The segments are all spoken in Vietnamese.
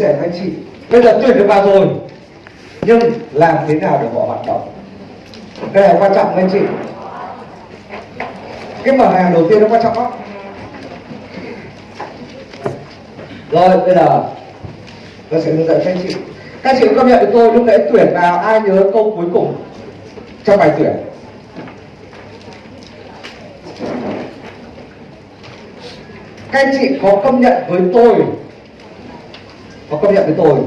sẻ với anh chị. Bây giờ tuyển được vào rồi. Nhưng làm thế nào để họ hoạt động? Đây là quan trọng anh chị. Cái mở hàng đầu tiên nó quan trọng lắm. Rồi, bây giờ tôi sẽ hướng dẫn cho anh chị. Các chị chị công nhận với tôi, lúc nãy tuyển vào, ai nhớ câu cuối cùng trong bài tuyển? Các anh chị có công nhận với tôi có công nhận với tôi,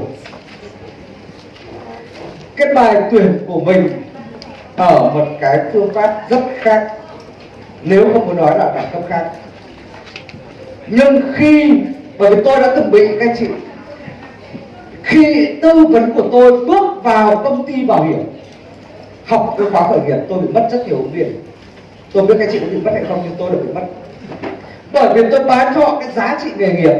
cái bài tuyển của mình ở một cái phương pháp rất khác, nếu không muốn nói là đẳng cấp khác. Nhưng khi, bởi vì tôi đã từng bị, các chị, khi tư vấn của tôi bước vào công ty bảo hiểm, học cái khóa khởi nghiệp, tôi bị mất rất nhiều ứng viên tôi biết các chị có bị mất hay không, nhưng tôi đã bị mất. Bởi vì tôi bán cho họ cái giá trị nghề nghiệp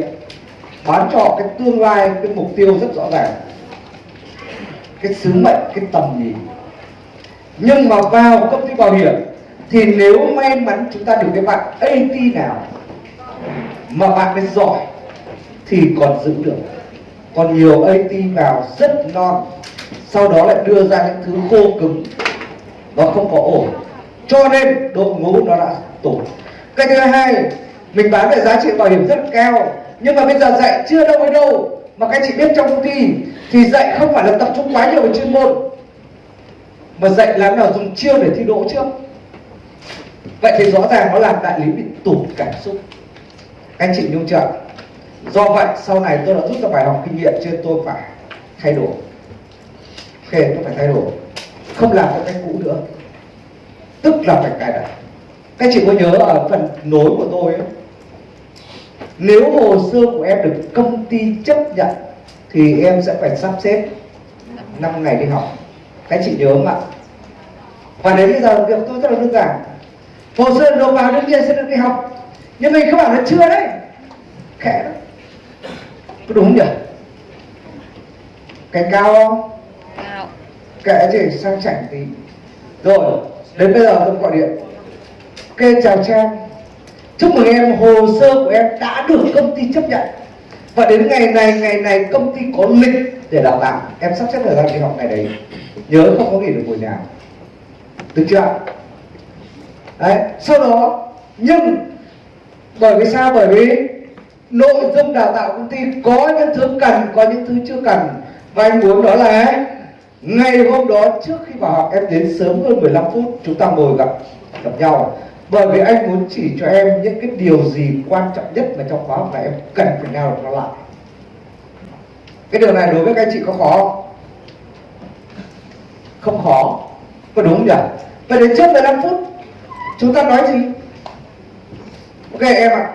bán cho cái tương lai, cái mục tiêu rất rõ ràng. Cái sứ mệnh, cái tầm nhìn. Nhưng mà vào công ty bảo hiểm, thì nếu may mắn chúng ta được cái bạn AT nào mà bạn ấy giỏi, thì còn giữ được. Còn nhiều AT vào rất non, sau đó lại đưa ra những thứ khô cứng nó không có ổn. Cho nên, đội ngũ nó đã tổn cái thứ hai, mình bán về giá trị bảo hiểm rất cao nhưng mà bây giờ dạy chưa đâu với đâu. Mà các anh chị biết trong công ty thì dạy không phải là tập trung quá nhiều về chuyên môn. Mà dạy làm nào dùng chiêu để thi đỗ trước vậy thì rõ ràng nó làm đại lý bị tụt cảm xúc. Anh chị nhung chưa do vậy sau này tôi đã rút ra bài học kinh nghiệm trên tôi phải thay đổi. Ok tôi phải thay đổi. Không làm theo cách cũ nữa. Tức là phải cài đặt. Các chị có nhớ ở phần nối của tôi ấy, nếu hồ sơ của em được công ty chấp nhận thì em sẽ phải sắp xếp 5 ngày đi học. Các chị nhớ không ạ? Và đến bây giờ việc tôi rất là đơn giản. Hồ sơ nộp vào đương nhiên sẽ được đi học. Nhưng mình không bảo là chưa đấy. Khẽ đó. Có đúng không nhỉ? Cái cao không? Cao. kệ chị sang chảnh tí. Rồi đến bây giờ tôi gọi điện. Ok chào trang chúc mừng em, hồ sơ của em đã được công ty chấp nhận. Và đến ngày này ngày này công ty có lịch để đào tạo. Em sắp xếp thời gian đi học ngày đấy. Nhớ không có nghỉ được buổi nào được chưa đấy, sau đó, nhưng bởi vì sao? Bởi vì nội dung đào tạo công ty có những thứ cần, có những thứ chưa cần. Và anh muốn đó là ngày hôm đó trước khi vào học, em đến sớm hơn 15 phút, chúng ta ngồi gặp gặp nhau bởi vì anh muốn chỉ cho em những cái điều gì quan trọng nhất mà trong khóa học này em cần phải nào nó lại. Cái điều này đối với các anh chị có khó không? không khó. Có đúng không nhỉ? Và đến trước 15 phút, chúng ta nói gì? Ok, em ạ.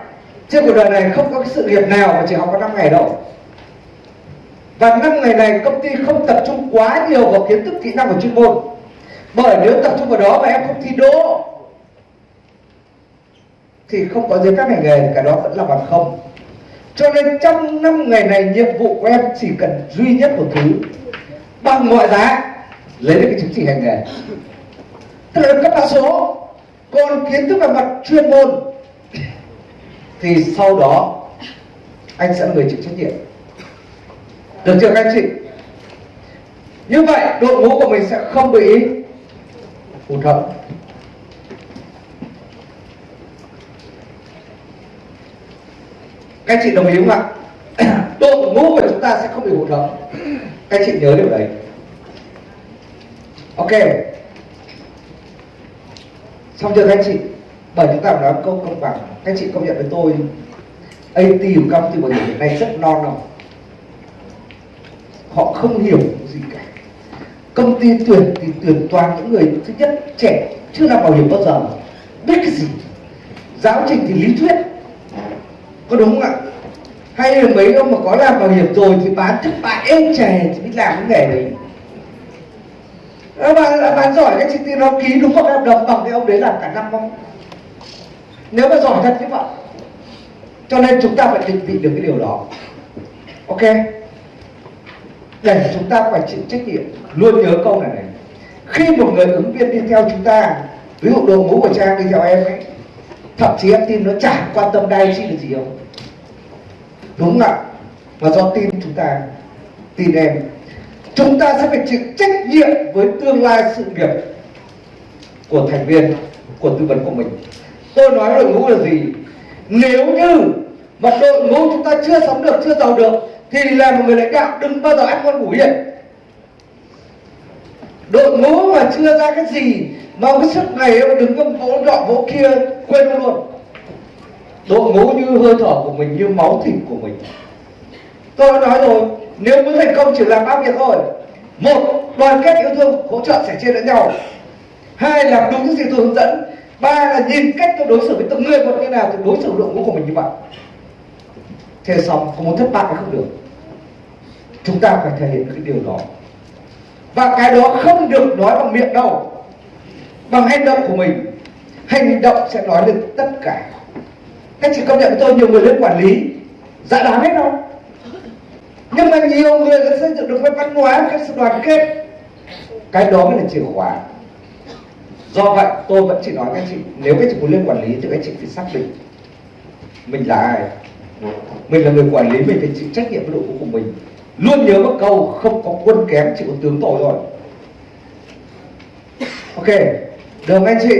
Trên cuộc đời này không có cái sự nghiệp nào mà chỉ học có 5 ngày đâu. Và năm ngày này công ty không tập trung quá nhiều vào kiến thức kỹ năng của chuyên môn. Bởi nếu tập trung vào đó mà em không thi đỗ thì không có giấy phép hành nghề cả đó vẫn là bằng không. Cho nên trong năm ngày này, nhiệm vụ của em chỉ cần duy nhất một thứ, bằng mọi giá lấy được cái chứng chỉ hành nghề. Tức là cấp mã số, còn kiến thức về mặt chuyên môn, thì sau đó anh sẽ người chịu trách nhiệm. Được chưa các anh chị? Như vậy, đội ngũ của mình sẽ không bị hụt hẫng các anh chị đồng ý không ạ? Đội ngũ của chúng ta sẽ không bị hụt hẫng. Các anh chị nhớ điều đấy. Ok. Xong chưa các anh chị? Bởi chúng ta nói câu công bằng. Các anh chị công nhận với tôi AT của công ty bảo hiểm hiện nay rất non không họ không hiểu gì cả. Công ty tuyển thì tuyển toàn những người thứ nhất trẻ chưa làm bảo hiểm bao giờ. Biết cái gì? Giáo trình thì lý thuyết có đúng không ạ? Hay là mấy ông mà có làm bảo hiểm rồi thì bán thất bại êm chè thì biết làm cái nghề đấy. Ờ, bạn bạn giỏi cái chị tin nó ký đúng một hợp đồng bằng cái ông đấy làm cả năm không? Nếu mà giỏi thật như vậy cho nên chúng ta phải định vị được cái điều đó. Ok? Để chúng ta phải chịu trách nhiệm. Luôn nhớ câu này này. Khi một người ứng viên đi theo chúng ta, ví dụ đội ngũ của trang đi theo em ấy thậm chí em tin nó chả quan tâm đai chi là gì không? Đúng không ạ. Và do tin chúng ta, tin em. Chúng ta sẽ phải chịu trách nhiệm với tương lai sự nghiệp của thành viên, của tư vấn của mình. Tôi nói đội ngũ là gì? Nếu như mà đội ngũ chúng ta chưa sống được, chưa giàu được, thì là một người lãnh đạo đừng bao giờ ăn ngon ngủ yên đội ngũ mà chưa ra cái gì, mà cái sức này đừng có vỗ đọ vỗ kia quên luôn. Đội ngũ như hơi thở của mình, như máu thịt của mình. Tôi đã nói rồi, nếu muốn thành công chỉ làm ba việc thôi. Một, đoàn kết yêu thương, hỗ trợ sẻ chia lẫn nhau. Hai làm đúng những gì tôi hướng dẫn. Ba là nhìn cách tôi đối xử với từng người một như nào thì đối xử đội ngũ của mình như vậy. Thế xong không muốn thất bại không được? Chúng ta phải thể hiện cái điều đó và cái đó không được nói bằng miệng đâu, bằng hành động của mình. Hành động sẽ nói lên tất cả. Các chị công nhận tôi nhiều người lên quản lý dạ đáng hết đâu nhưng mà nhiều người đã xây dựng được cái văn hóa cái sự đoàn kết. Cái đó mới là chìa khóa. Do vậy, tôi vẫn chỉ nói các chị, nếu các chị muốn lên quản lý thì các chị phải xác định mình là ai. Mình là người quản lý, mình phải chịu trách nhiệm với đội ngũ của mình luôn nhớ một câu không có quân kém chỉ có tướng tội rồi ok được anh chị?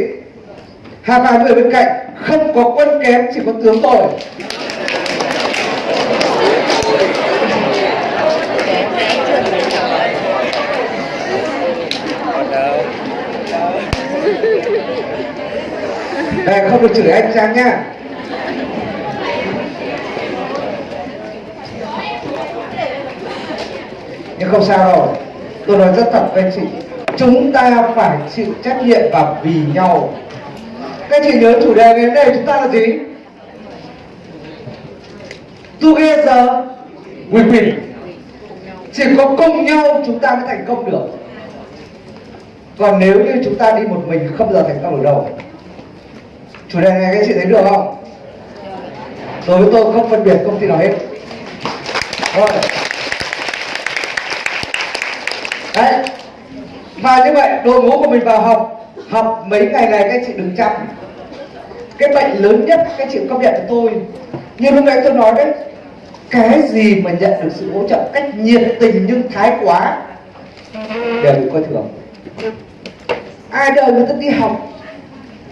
Hai ba người bên cạnh không có quân kém chỉ có tướng tội. Đây, không được chửi anh Trang nhá Nhưng không sao đâu. Tôi nói rất thật với anh chị. Chúng ta phải chịu trách nhiệm và vì nhau. Các chị nhớ chủ đề ngày hôm nay chúng ta là gì? Together we win. Chỉ có cùng nhau chúng ta mới thành công được. Còn nếu như chúng ta đi một mình không bao giờ thành công được đâu. Chủ đề này các chị thấy được không? Đối với tôi không phân biệt công ty nào hết. Rồi đấy. Và như vậy, đội ngũ của mình vào học học mấy ngày này các chị đừng chăm cái bệnh lớn nhất các chị công nhận tôi. Như lúc nãy tôi nói đấy, cái gì mà nhận được sự hỗ trợ cách nhiệt tình nhưng thái quá, đều bị coi thường. Ai đời người ta đi học?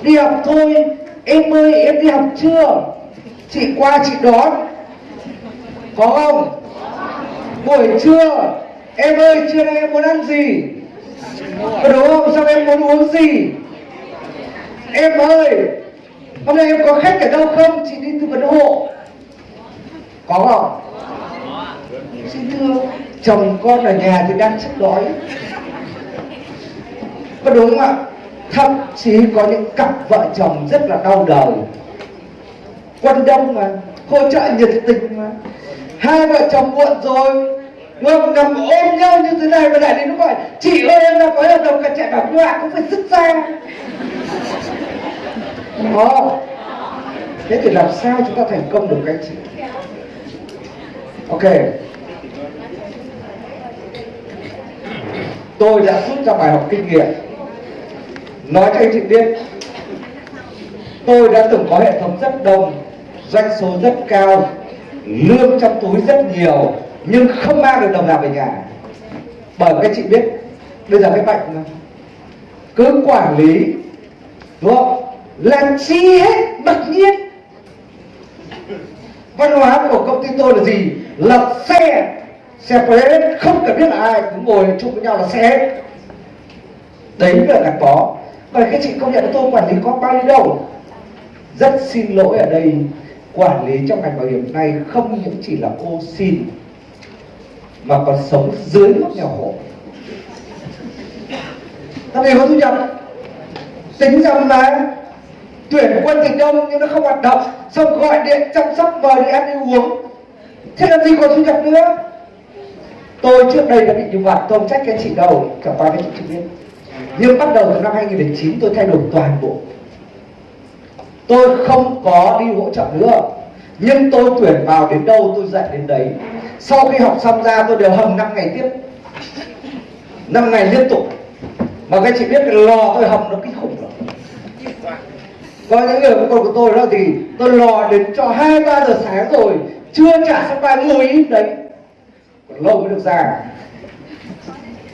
Đi học thôi. Em ơi, em đi học chưa? Chị qua, chị đón. Có không? Buổi trưa em ơi trưa nay em muốn ăn gì? Có đúng không? Sao em muốn uống gì? Em ơi, hôm nay em có khách ở đâu không? Chị đi tư vấn hộ. Có không? Xin thưa chồng con ở nhà thì đang chết đói. Có đúng không ạ? Thậm chí có những cặp vợ chồng rất là đau đầu. Quân đông mà, hỗ trợ nhiệt tình mà. Hai vợ chồng muộn rồi ngầm nằm ôm nhau như thế này mà lại đến nó gọi chị ơi em đã có hợp đồng cả chạy bảo nhọa cũng phải sức ra. Đó thế thì làm sao chúng ta thành công được các chị? Ok. Tôi đã rút ra bài học kinh nghiệm. Nói cho anh chị biết, tôi đã từng có hệ thống rất đông, doanh số rất cao, lương trong túi rất nhiều nhưng không mang được đồng nào về nhà. Bởi các chị biết, bây giờ cái bệnh mà cứ quản lý, đúng không? Là chi hết bật nhiên. Văn hóa của công ty tôi là gì? Là xe. Xe hết, không cần biết là ai, cứ ngồi chung với nhau là xe hết. Đấy là gắn bó. Và các chị công nhận tôi quản lý có bao nhiêu đâu. Rất xin lỗi ở đây, quản lý trong ngành bảo hiểm này không những chỉ là cô xin mà còn sống dưới mức nghèo khổ ta vì có thu nhập. Tính rằng là tuyển quân thì đông nhưng nó không hoạt động. Xong gọi điện chăm sóc, mời đi ăn đi uống. Thế làm gì còn thu nhập nữa? Tôi trước đây đã bị như vậy tôi không trách cái chị đâu, cả ba cái chị chưa biết. Nhưng bắt đầu từ năm 2009 tôi thay đổi toàn bộ. Tôi không có đi hỗ trợ nữa. Nhưng tôi tuyển vào đến đâu, tôi dạy đến đấy sau khi học xong ra tôi đều hầm 5 ngày tiếp. 5 ngày liên tục. Mà các chị biết cái lò tôi hầm nó kinh khủng lắm. Có những người con của tôi đó thì tôi lò đến cho hai, ba giờ sáng rồi, chưa trả xong bài ngồi im đấy. Còn lâu mới được ra.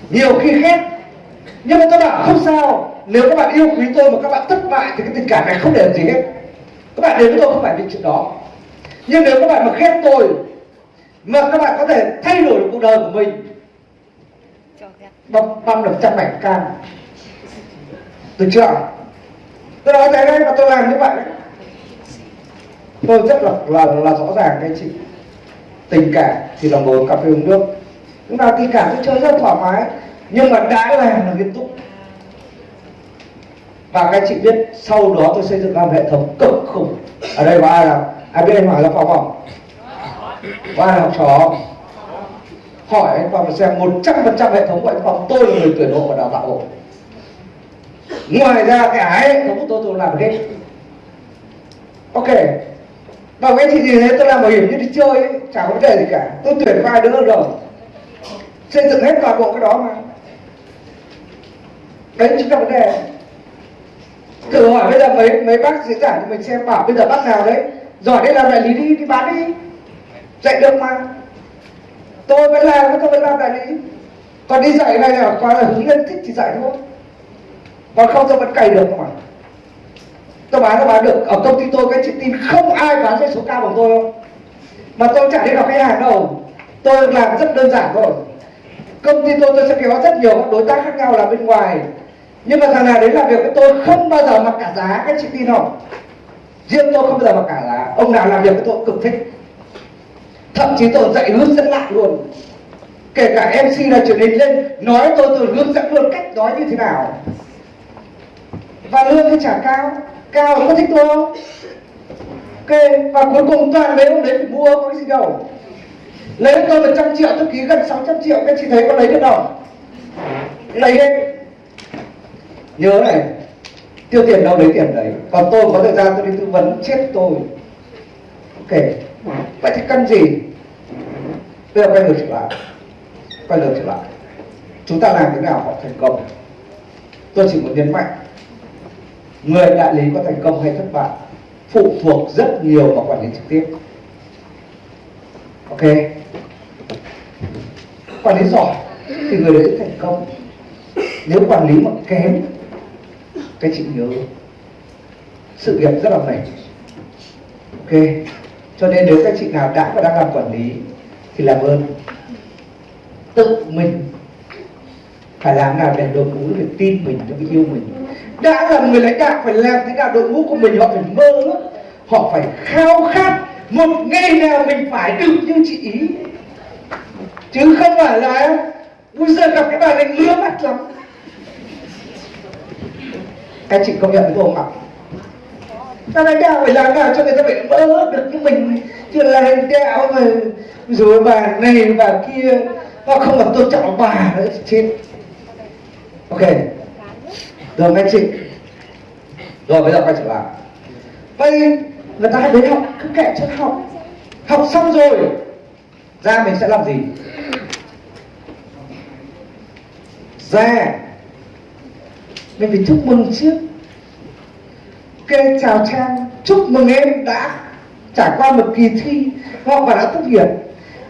Nhiều khi khét nhưng mà các bạn không sao. Nếu các bạn yêu quý tôi mà các bạn thất bại thì cái tình cảm này không để làm gì hết. Các bạn đến với tôi không phải vì chuyện đó. Nhưng nếu các bạn mà khét tôi mà các bạn có thể thay đổi được cuộc đời của mình băm băm được trăm mảnh can. Được chưa? Tôi nói thế đấy và tôi làm như vậy đấy. Tôi rất là là, là rõ ràng các anh chị. Tình cảm thì là ngồi cà phê uống nước. Chúng ta tình cảm tôi chơi rất thoải mái. Nhưng mà đã làm là nghiêm túc. Và các anh chị biết sau đó tôi xây dựng ra một hệ thống cực khủng. Ở đây có ai là ai biết anh hỏi là phòng không và học trò hỏi anh Phong xem 100% hệ thống của anh Phong tôi là người tuyển hộ và đào tạo hộ. Ngoài ra cái hệ thống của tôi tôi làm hết. Ok. Và cái gì thế tôi làm bảo hiểm như đi chơi ấy, chả có vấn đề gì cả. Tôi tuyển vai đứa rồi xây dựng hết toàn bộ cái đó mà. Đấy chính là vấn đề. Thử hỏi bây giờ mấy mấy bác diễn giả thì mình xem bảo bây giờ bác nào đấy. Giỏi đây làm đại lý đi đi bán đi dạy được mà. Tôi vẫn làm, tôi vẫn làm đại lý. Còn đi dạy này là qua là hướng nhân thích thì dạy thôi. Còn không tôi vẫn cày được mà. Tôi bán tôi bán được. Ở công ty tôi cái chị tin không ai bán doanh số cao bằng tôi không mà tôi chẳng đi gặp khách hàng đâu. Tôi làm rất đơn giản thôi. Công ty tôi tôi sẽ kéo rất nhiều các đối tác khác nhau là bên ngoài. Nhưng mà thằng nào đấy làm việc với tôi không bao giờ mặc cả giá các chị tin không riêng tôi không bao giờ mặc cả giá. Ông nào làm việc với tôi cực thích thậm chí tôi dạy hướng dẫn lại luôn. Kể cả mc là truyền hình lên, nói tôi tôi hướng dẫn luôn cách nói như thế nào. Và lương thì trả cao. Cao có thích tôi không ok, và cuối cùng toàn lấy ông đấy phải mua có cái gì đâu. Lấy tôi một trăm triệu, tôi ký gần 600 triệu, các chị thấy có lấy được đâu lấy hết nhớ này, tiêu tiền đâu lấy tiền đấy. Còn tôi có thời gian tôi đi tư vấn chết tôi. Ok vậy thì cần gì? Bây giờ quay ngược trở lại. Quay ngược trở lại. Chúng ta làm thế nào họ thành công? Tôi chỉ muốn nhấn mạnh, người đại lý có thành công hay thất bại phụ thuộc rất nhiều vào quản lý trực tiếp. Ok? Quản lý giỏi thì người đấy thành công. Nếu quản lý mà kém, cái chị nhớ, sự nghiệp rất là mệt. Ok? Cho nên nếu các chị nào đã và đang làm quản lý, thì làm ơn. Tự mình phải làm nào để đội ngũ phải tin mình phải yêu mình. Đã là người lãnh đạo phải làm thế nào đội ngũ của mình họ phải mơ họ phải khao khát một ngày nào mình phải được như chị ý. Chứ không phải là bây giờ gặp cái bà này ngứa mắt lắm. Các chị công nhận với tôi không ạ ta lãnh đạo phải làm nào cho người ta phải mơ được như mình chứ là lãnh đạo mà rồi bà này, bà kia họ không còn tôn trọng bà nữa chết ok. Rồi anh chị. Rồi, bây giờ quay trở lại. Vậy người ta đến học, cứ kệ cho học. Học xong rồi, ra mình sẽ làm gì? Ra. Mình phải chúc mừng trước ok chào trang, chúc mừng em đã trải qua một kỳ thi hoặc và đã tốt nghiệp.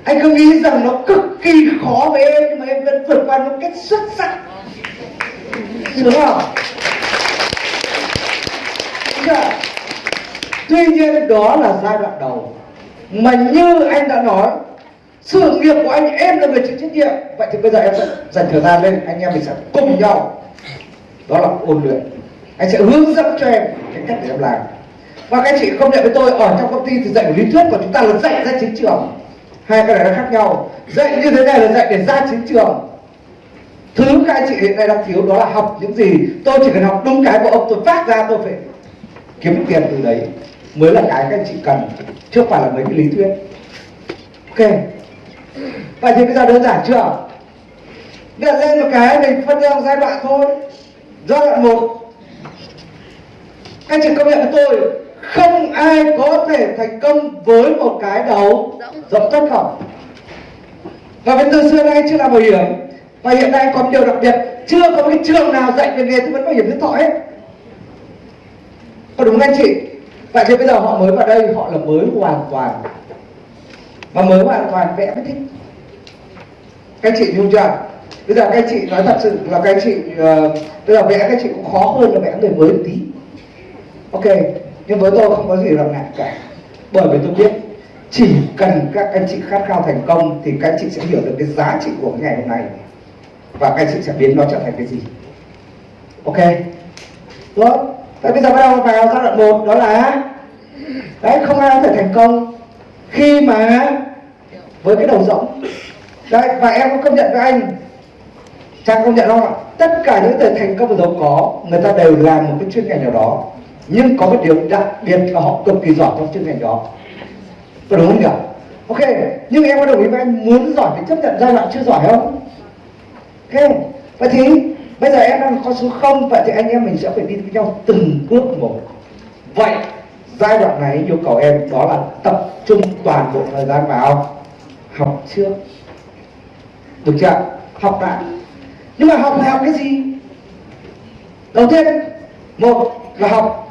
Anh cứ nghĩ rằng nó cực kỳ khó với em, nhưng mà em vẫn vượt qua một cách xuất sắc. Đúng không? Tuy nhiên đó là giai đoạn đầu. Mà như anh đã nói, sự nghiệp của anh, em là người chịu trách nhiệm. Vậy thì bây giờ em sẽ dành thời gian lên, anh em mình sẽ cùng nhau. Đó là ôn luyện anh sẽ hướng dẫn cho em cái cách để em làm. Và các anh chị không nhận với tôi, ở trong công ty thì dạy lý thuyết của chúng ta là dạy ra chiến trường. Hai cái này nó khác nhau. Dạy như thế này là dạy để ra chiến trường. Thứ các anh chị hiện nay đang thiếu đó là học những gì. Tôi chỉ cần học đúng cái của ông tôi phát ra, tôi phải kiếm tiền từ đấy. Mới là cái các anh chị cần, chứ không phải là mấy cái lý thuyết. Ok. Vậy thì bây giờ đơn giản chưa? Đặt lên một cái mình phân ra giai đoạn thôi. Giai đoạn một anh chị công nhận với tôi không ai có thể thành công với một cái đầu rộng tất không và với từ xưa nay chưa làm bảo hiểm và hiện nay còn điều đặc biệt chưa có cái trường nào dạy về nghề tư vấn bảo hiểm nhân thọ hết. Có đúng anh chị? Vậy thì bây giờ họ mới vào đây họ là mới hoàn toàn. Và mới hoàn toàn vẽ mới thích. Các chị hiểu chưa? Bây giờ các chị nói thật sự là các chị uh, bây giờ vẽ các chị cũng khó hơn là vẽ người mới một tí ok, nhưng với tôi không có gì là ngại cả. Bởi vì tôi biết, chỉ cần các anh chị khát khao thành công thì các anh chị sẽ hiểu được cái giá trị của ngày hôm nay. Và các anh chị sẽ biến nó trở thành cái gì. Ok? Tốt. Vậy bây giờ bắt đầu vào giai đoạn một, đó là, đấy, không ai có thể thành công khi mà với cái đầu rỗng đấy, và em có công nhận với anh. Trang công nhận không ạ? Tất cả những người thành công và giàu có, người ta đều làm một cái chuyên ngành nào đó nhưng có một điều đặc biệt là họ cực kỳ giỏi trong chuyên ngành đó. Có đúng không nhỉ? Ok, nhưng em có đồng ý với anh muốn giỏi thì chấp nhận giai đoạn chưa giỏi không? Ok, vậy thì bây giờ em đang có số không, vậy thì anh em mình sẽ phải đi với nhau từng bước một. Vậy, giai đoạn này yêu cầu em đó là tập trung toàn bộ thời gian vào học trước. Được chưa? Học đã nhưng mà học là học cái gì? Đầu tiên, một là học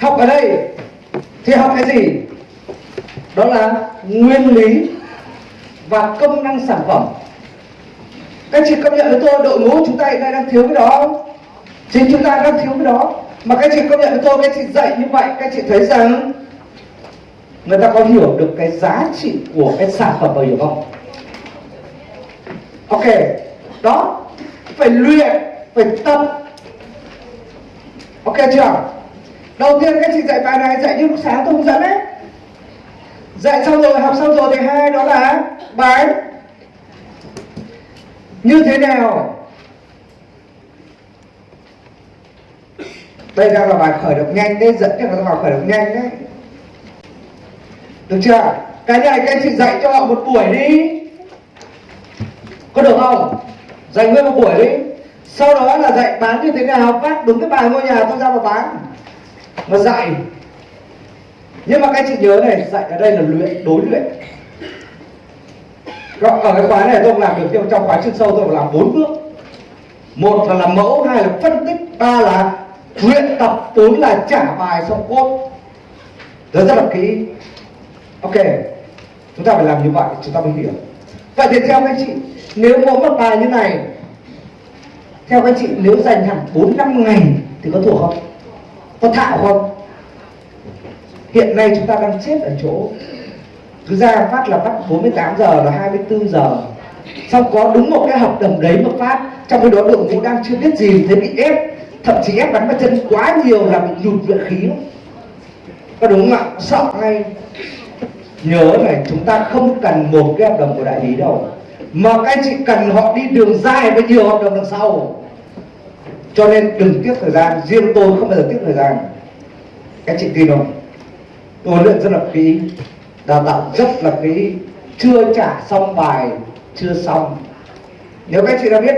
học ở đây thì học cái gì? Đó là nguyên lý và công năng sản phẩm. Các chị công nhận với tôi, đội ngũ chúng ta hiện nay đang thiếu cái đó không? Chính chúng ta đang thiếu cái đó. Mà các chị công nhận với tôi, các chị dạy như vậy, các chị thấy rằng người ta có hiểu được cái giá trị của cái sản phẩm bảo hiểm không? Ok, đó, phải luyện, phải tập. Ok chưa? Đầu tiên các chị dạy bài này, dạy như lúc sáng tôi hướng dẫn đấy. Dạy xong rồi, học xong rồi thì hai đó là bài như thế nào? Đây đang là bài khởi động nhanh đấy, dẫn cho các bài khởi động nhanh đấy. Được chưa? Cái này các chị dạy cho họ một buổi đi. Có được không? Dạy nguyên một buổi đi. Sau đó là dạy bán như thế nào? Phát đúng cái bài ngôi nhà tôi ra mà bán mà dạy. Nhưng mà các anh chị nhớ này, dạy ở đây là luyện, đối luyện. Ở cái khóa này tôi làm được, nhưng trong khóa chuyên sâu tôi làm bốn bước. Một là làm mẫu, hai là phân tích, ba là luyện tập, bốn là trả bài xong cốt. Rất rất là kỹ. Ok, chúng ta phải làm như vậy, chúng ta mới hiểu. Vậy thì theo các anh chị, nếu có một bài như này, theo các anh chị, nếu dành hẳn bốn năm ngày thì có thuộc không? Có thạo không? Hiện nay chúng ta đang chết ở chỗ. Cứ ra phát là bắt 48 giờ là 24 giờ. Xong có đúng một cái hợp đồng đấy mà phát. Trong cái đó đội ngũ đang chưa biết gì thế bị ép. Thậm chí ép bắn vào chân quá nhiều là bị nhụt luyện khí. Có đúng không ạ? Sợ ngay. Nhớ này, chúng ta không cần một cái hợp đồng của đại lý đâu. Mà các anh chị cần họ đi đường dài với nhiều hợp đồng đằng sau cho nên đừng tiếc thời gian, riêng tôi không bao giờ tiếc thời gian. Các chị tin không? Tôi luyện rất là kỹ, đào tạo rất là kỹ, chưa trả xong bài, chưa xong. Nếu các chị đã biết,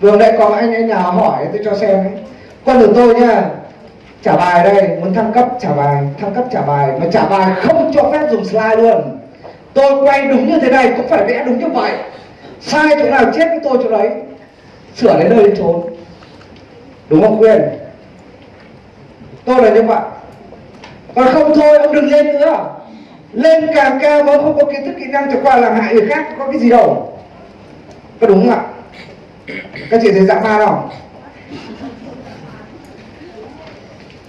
vừa nãy có anh anh nhà hỏi, tôi cho xem ấy. Con của tôi nha trả bài đây, muốn thăng cấp, trả bài, thăng cấp trả bài, mà trả bài không cho phép dùng slide luôn. Tôi quay đúng như thế này, cũng phải vẽ đúng như vậy. Sai chỗ nào chết với tôi chỗ đấy. Sửa đến nơi đến trốn đúng không, quyền? Tôi là như vậy còn không thôi, ông đừng lên nữa. Lên càng cao mà không có kiến thức, kỹ năng chẳng qua làm hại người khác có cái gì đâu. Có đúng không ạ? Các chị thấy dã man không?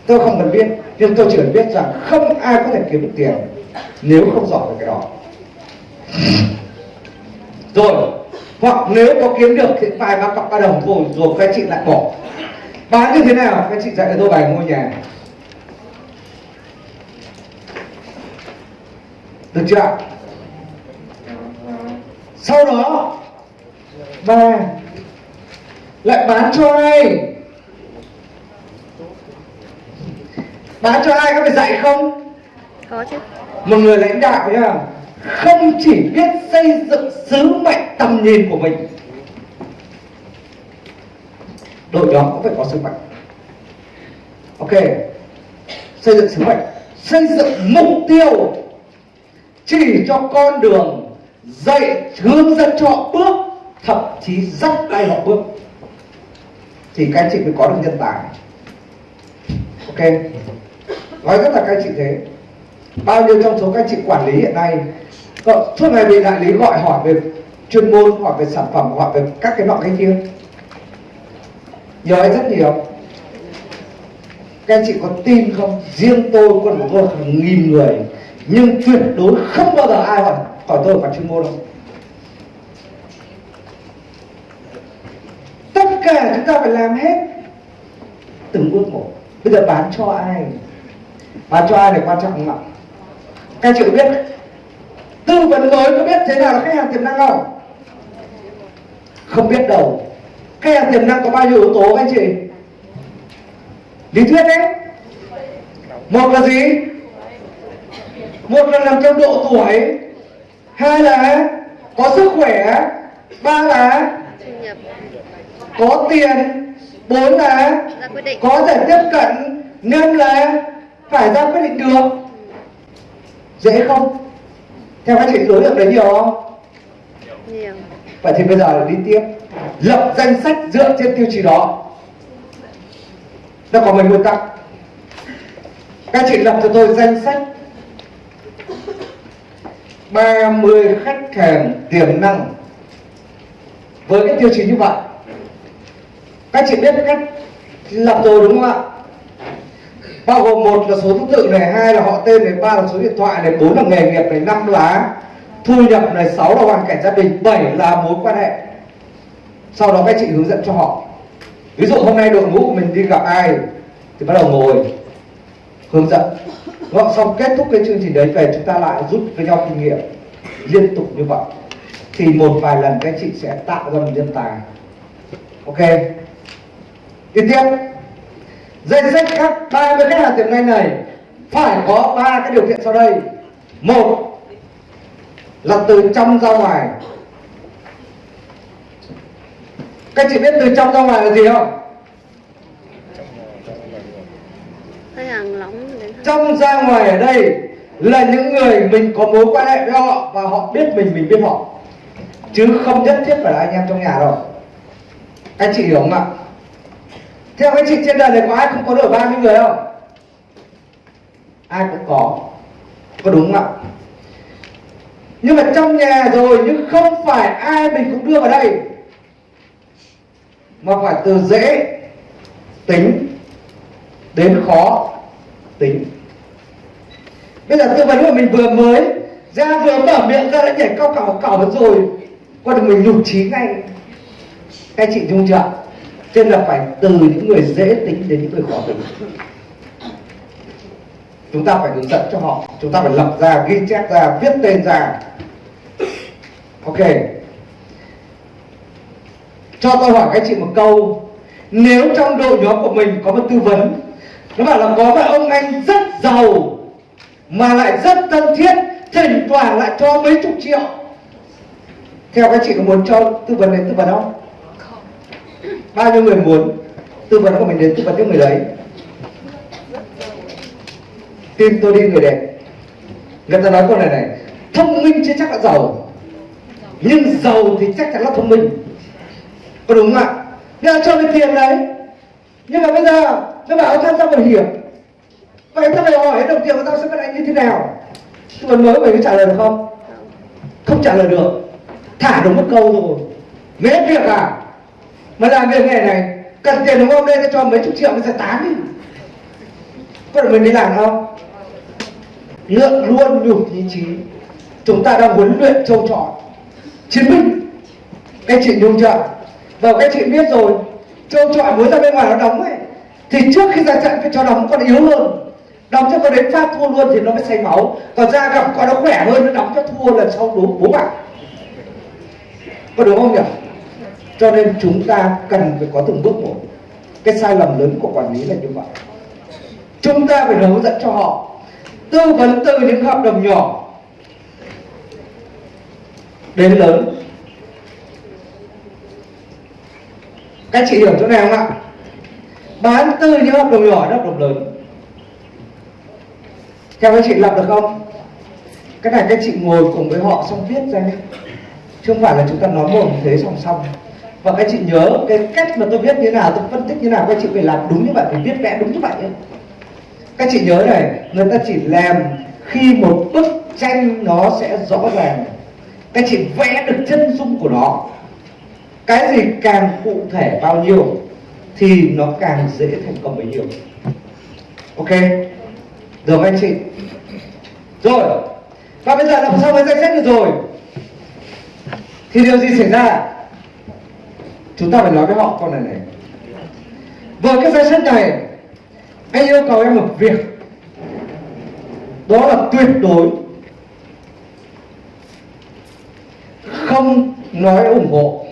Tôi không cần biết, nhưng tôi chỉ cần biết rằng không ai có thể kiếm được tiền nếu không giỏi về cái đó. Rồi, hoặc nếu có kiếm được thì vài ba cọc ba đồng rồi rồi các chị lại bỏ bán như thế nào? Các chị dạy cho tôi bài ngôi nhà. Được chưa sau đó ba lại bán cho ai? Bán cho ai? Có phải dạy không? Có chứ. Một người lãnh đạo nhá. Không chỉ biết xây dựng sứ mệnh tầm nhìn của mình đội nhóm cũng phải có sứ mệnh ok. Xây dựng sứ mệnh xây dựng mục tiêu chỉ cho con đường dạy, hướng dẫn cho họ bước, thậm chí dắt tay họ bước. Thì các anh chị mới có được nhân tài. Ok. Nói rất là các anh chị thế. Bao nhiêu trong số các chị quản lý hiện nay suốt ngày bị đại lý gọi hỏi về chuyên môn, hỏi về sản phẩm, hỏi về các cái nọ cái kia giỏi rất nhiều. Các anh chị có tin không? Riêng tôi còn của tôi hàng nghìn người. Nhưng tuyệt đối không bao giờ ai hỏi hỏi tôi phải chuyên môn đâu. Tất cả chúng ta phải làm hết. Từng bước một. Bây giờ bán cho ai? Bán cho ai là quan trọng không ạ? Các anh chị có biết tư vấn mới có biết thế nào là khách hàng tiềm năng không? Không biết đâu khách hàng tiềm năng có bao nhiêu yếu tố các anh chị? Lý thuyết đấy. Một là gì? Một là nằm trong độ tuổi. Hai là có sức khỏe. Ba là có tiền. Bốn là có thể tiếp cận. Năm là phải ra quyết định được. Dễ không? Theo các chị đối tượng đấy nhiều không? Nhiều. Vậy thì bây giờ đi tiếp lập danh sách dựa trên tiêu chí đó. Nó có mấy nguyên tắc? Các chị lập cho tôi danh sách 30 khách hàng tiềm năng với cái tiêu chí như vậy. Các chị biết cách lập rồi đúng không ạ? Bao gồm một là số thứ tự này, hai là họ tên này, ba là số điện thoại này, bốn là nghề nghiệp này, năm là thu nhập này, sáu là hoàn cảnh gia đình, bảy là mối quan hệ sau đó các chị hướng dẫn cho họ. Ví dụ hôm nay đội ngũ của mình đi gặp ai thì bắt đầu ngồi, hướng dẫn. Gọi xong kết thúc cái chương trình đấy về, chúng ta lại rút với nhau kinh nghiệm liên tục như vậy. Thì một vài lần các chị sẽ tạo ra một nhân tài. Ok? Tiếp tiếp. Danh sách các ba mươi khách hàng tiềm năng này. Phải có ba cái điều kiện sau đây. Một là từ trong ra ngoài các chị biết từ trong ra ngoài là gì không? Trong ra ngoài ở đây là những người mình có mối quan hệ với họ và họ biết mình mình biết họ. Chứ không nhất thiết phải là anh em trong nhà đâu. Anh chị hiểu không ạ? Theo anh chị trên đời này có ai không có được 30 người không? Ai cũng có. Có đúng không ạ? Nhưng mà trong nhà rồi nhưng không phải ai mình cũng đưa vào đây mà phải từ dễ tính đến khó tính. Bây giờ tư vấn của mình vừa mới ra vừa mở miệng ra đã nhảy cao cào cào hết rồi. Qua được mình nhục trí ngay. Các chị dung chưa nên là phải từ những người dễ tính đến những người khó tính. Chúng ta phải hướng dẫn cho họ. Chúng ta phải lập ra, ghi chép ra, viết tên ra. Ok cho tôi hỏi các chị một câu. Nếu trong đội nhóm của mình có một tư vấn nó bảo là có một ông anh rất giàu mà lại rất thân thiết thỉnh thoảng lại cho mấy chục triệu. Theo các chị có muốn cho tư vấn đến tư vấn không? Bao nhiêu người muốn tư vấn của mình đến tư vấn cho người đấy? Tin tôi đi người đẹp. Người ta nói câu này này thông minh chưa chắc đã giàu. Nhưng giàu thì chắc chắn là thông minh có đúng không ạ? Nên cho mình tiền đấy. Nhưng mà bây giờ, nó bảo tham gia bảo hiểm? Vậy tao phải hỏi đồng tiền của tao sẽ bắt anh như thế nào. Tư vấn mới mày có trả lời được không? Không trả lời được. Thả đúng một câu rồi. Mấy việc à? Mà làm việc nghề này, cần tiền đúng không? Đây cho mấy chục triệu mới sẽ tán đi. Có được mình đi làm không? Lượng luôn nhục ý chí. Chúng ta đang huấn luyện châu trọi. Chiến binh. Các chị nhung chưa? Và các chị biết rồi châu chọi mới ra bên ngoài nó đóng ấy, thì trước khi ra trận phải cho đóng con yếu hơn. Đóng cho con đến phát thua luôn thì nó mới say máu. Còn ra gặp con nó khỏe hơn, nó đóng cho thua là sau đúng bố bạn. Có đúng không nhỉ? Cho nên chúng ta cần phải có từng bước một. Cái sai lầm lớn của quản lý là như vậy. Chúng ta phải hướng dẫn cho họ. Tư vấn từ những hợp đồng nhỏ đến lớn. Các chị hiểu chỗ này không ạ? Bán từ những hợp đồng nhỏ đến hợp đồng lớn. Theo các chị lập được không? Cái này các chị ngồi cùng với họ xong viết ra nhé. Chứ không phải là chúng ta nói một thế song song. Và các chị nhớ cái cách mà tôi viết như thế nào, tôi phân tích như thế nào, các chị phải làm đúng như vậy, phải viết vẽ đúng như vậy ấy. các chị nhớ này, người ta chỉ làm khi một bức tranh nó sẽ rõ ràng. Các chị vẽ được chân dung của nó cái gì càng cụ thể bao nhiêu thì nó càng dễ thành công bấy nhiêu. Ok? Được anh chị? Rồi. Và bây giờ làm sao với danh sách được rồi. Thì điều gì xảy ra? Chúng ta phải nói với họ con này này. Với cái danh sách này, anh yêu cầu em một việc. Đó là tuyệt đối không nói ủng hộ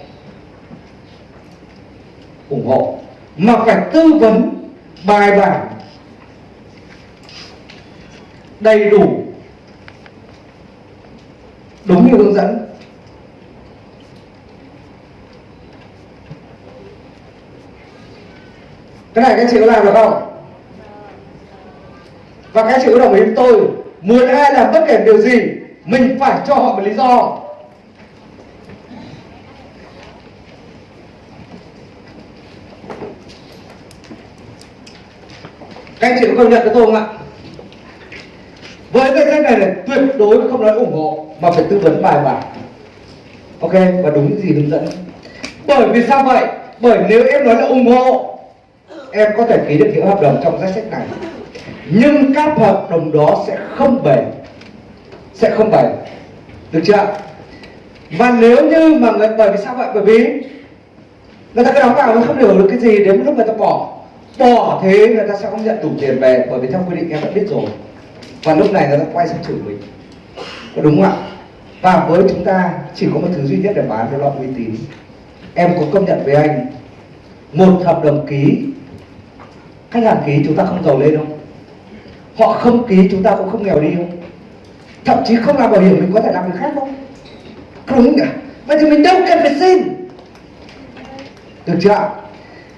ủng hộ, mà phải tư vấn, bài bản, đầy đủ, đúng như hướng dẫn. Cái này các chị có làm được không? Và các chị có đồng ý với tôi, muốn ai làm bất kể điều gì, mình phải cho họ một lý do. Các anh chị có công nhận với tôi không ạ? Với cái sách này là tuyệt đối không nói ủng hộ, mà phải tư vấn bài bản. Ok, và đúng những gì hướng dẫn. Bởi vì sao vậy? Bởi nếu em nói là ủng hộ, em có thể ký được những hợp đồng trong danh sách này. Nhưng các hợp đồng đó sẽ không bền. Sẽ không bền. Được chưa và nếu như mà người, bởi vì sao vậy? Bởi vì người ta cứ đóng vào nó không hiểu được cái gì, đến lúc người ta bỏ bỏ thế người ta sẽ không nhận đủ tiền về, bởi vì theo quy định em đã biết rồi. Và lúc này người ta quay sang chửi mình. Có đúng không ạ? Và với chúng ta chỉ có một thứ duy nhất để bán đó là uy tín. Em có công nhận với anh, một hợp đồng ký. Khách hàng ký chúng ta không giàu lên không? Họ không ký chúng ta cũng không nghèo đi không? Thậm chí không làm bảo hiểm mình có thể làm việc khác không? Không đúng nhỉ vậy thì mình đâu cần phải xin. Được chưa ạ?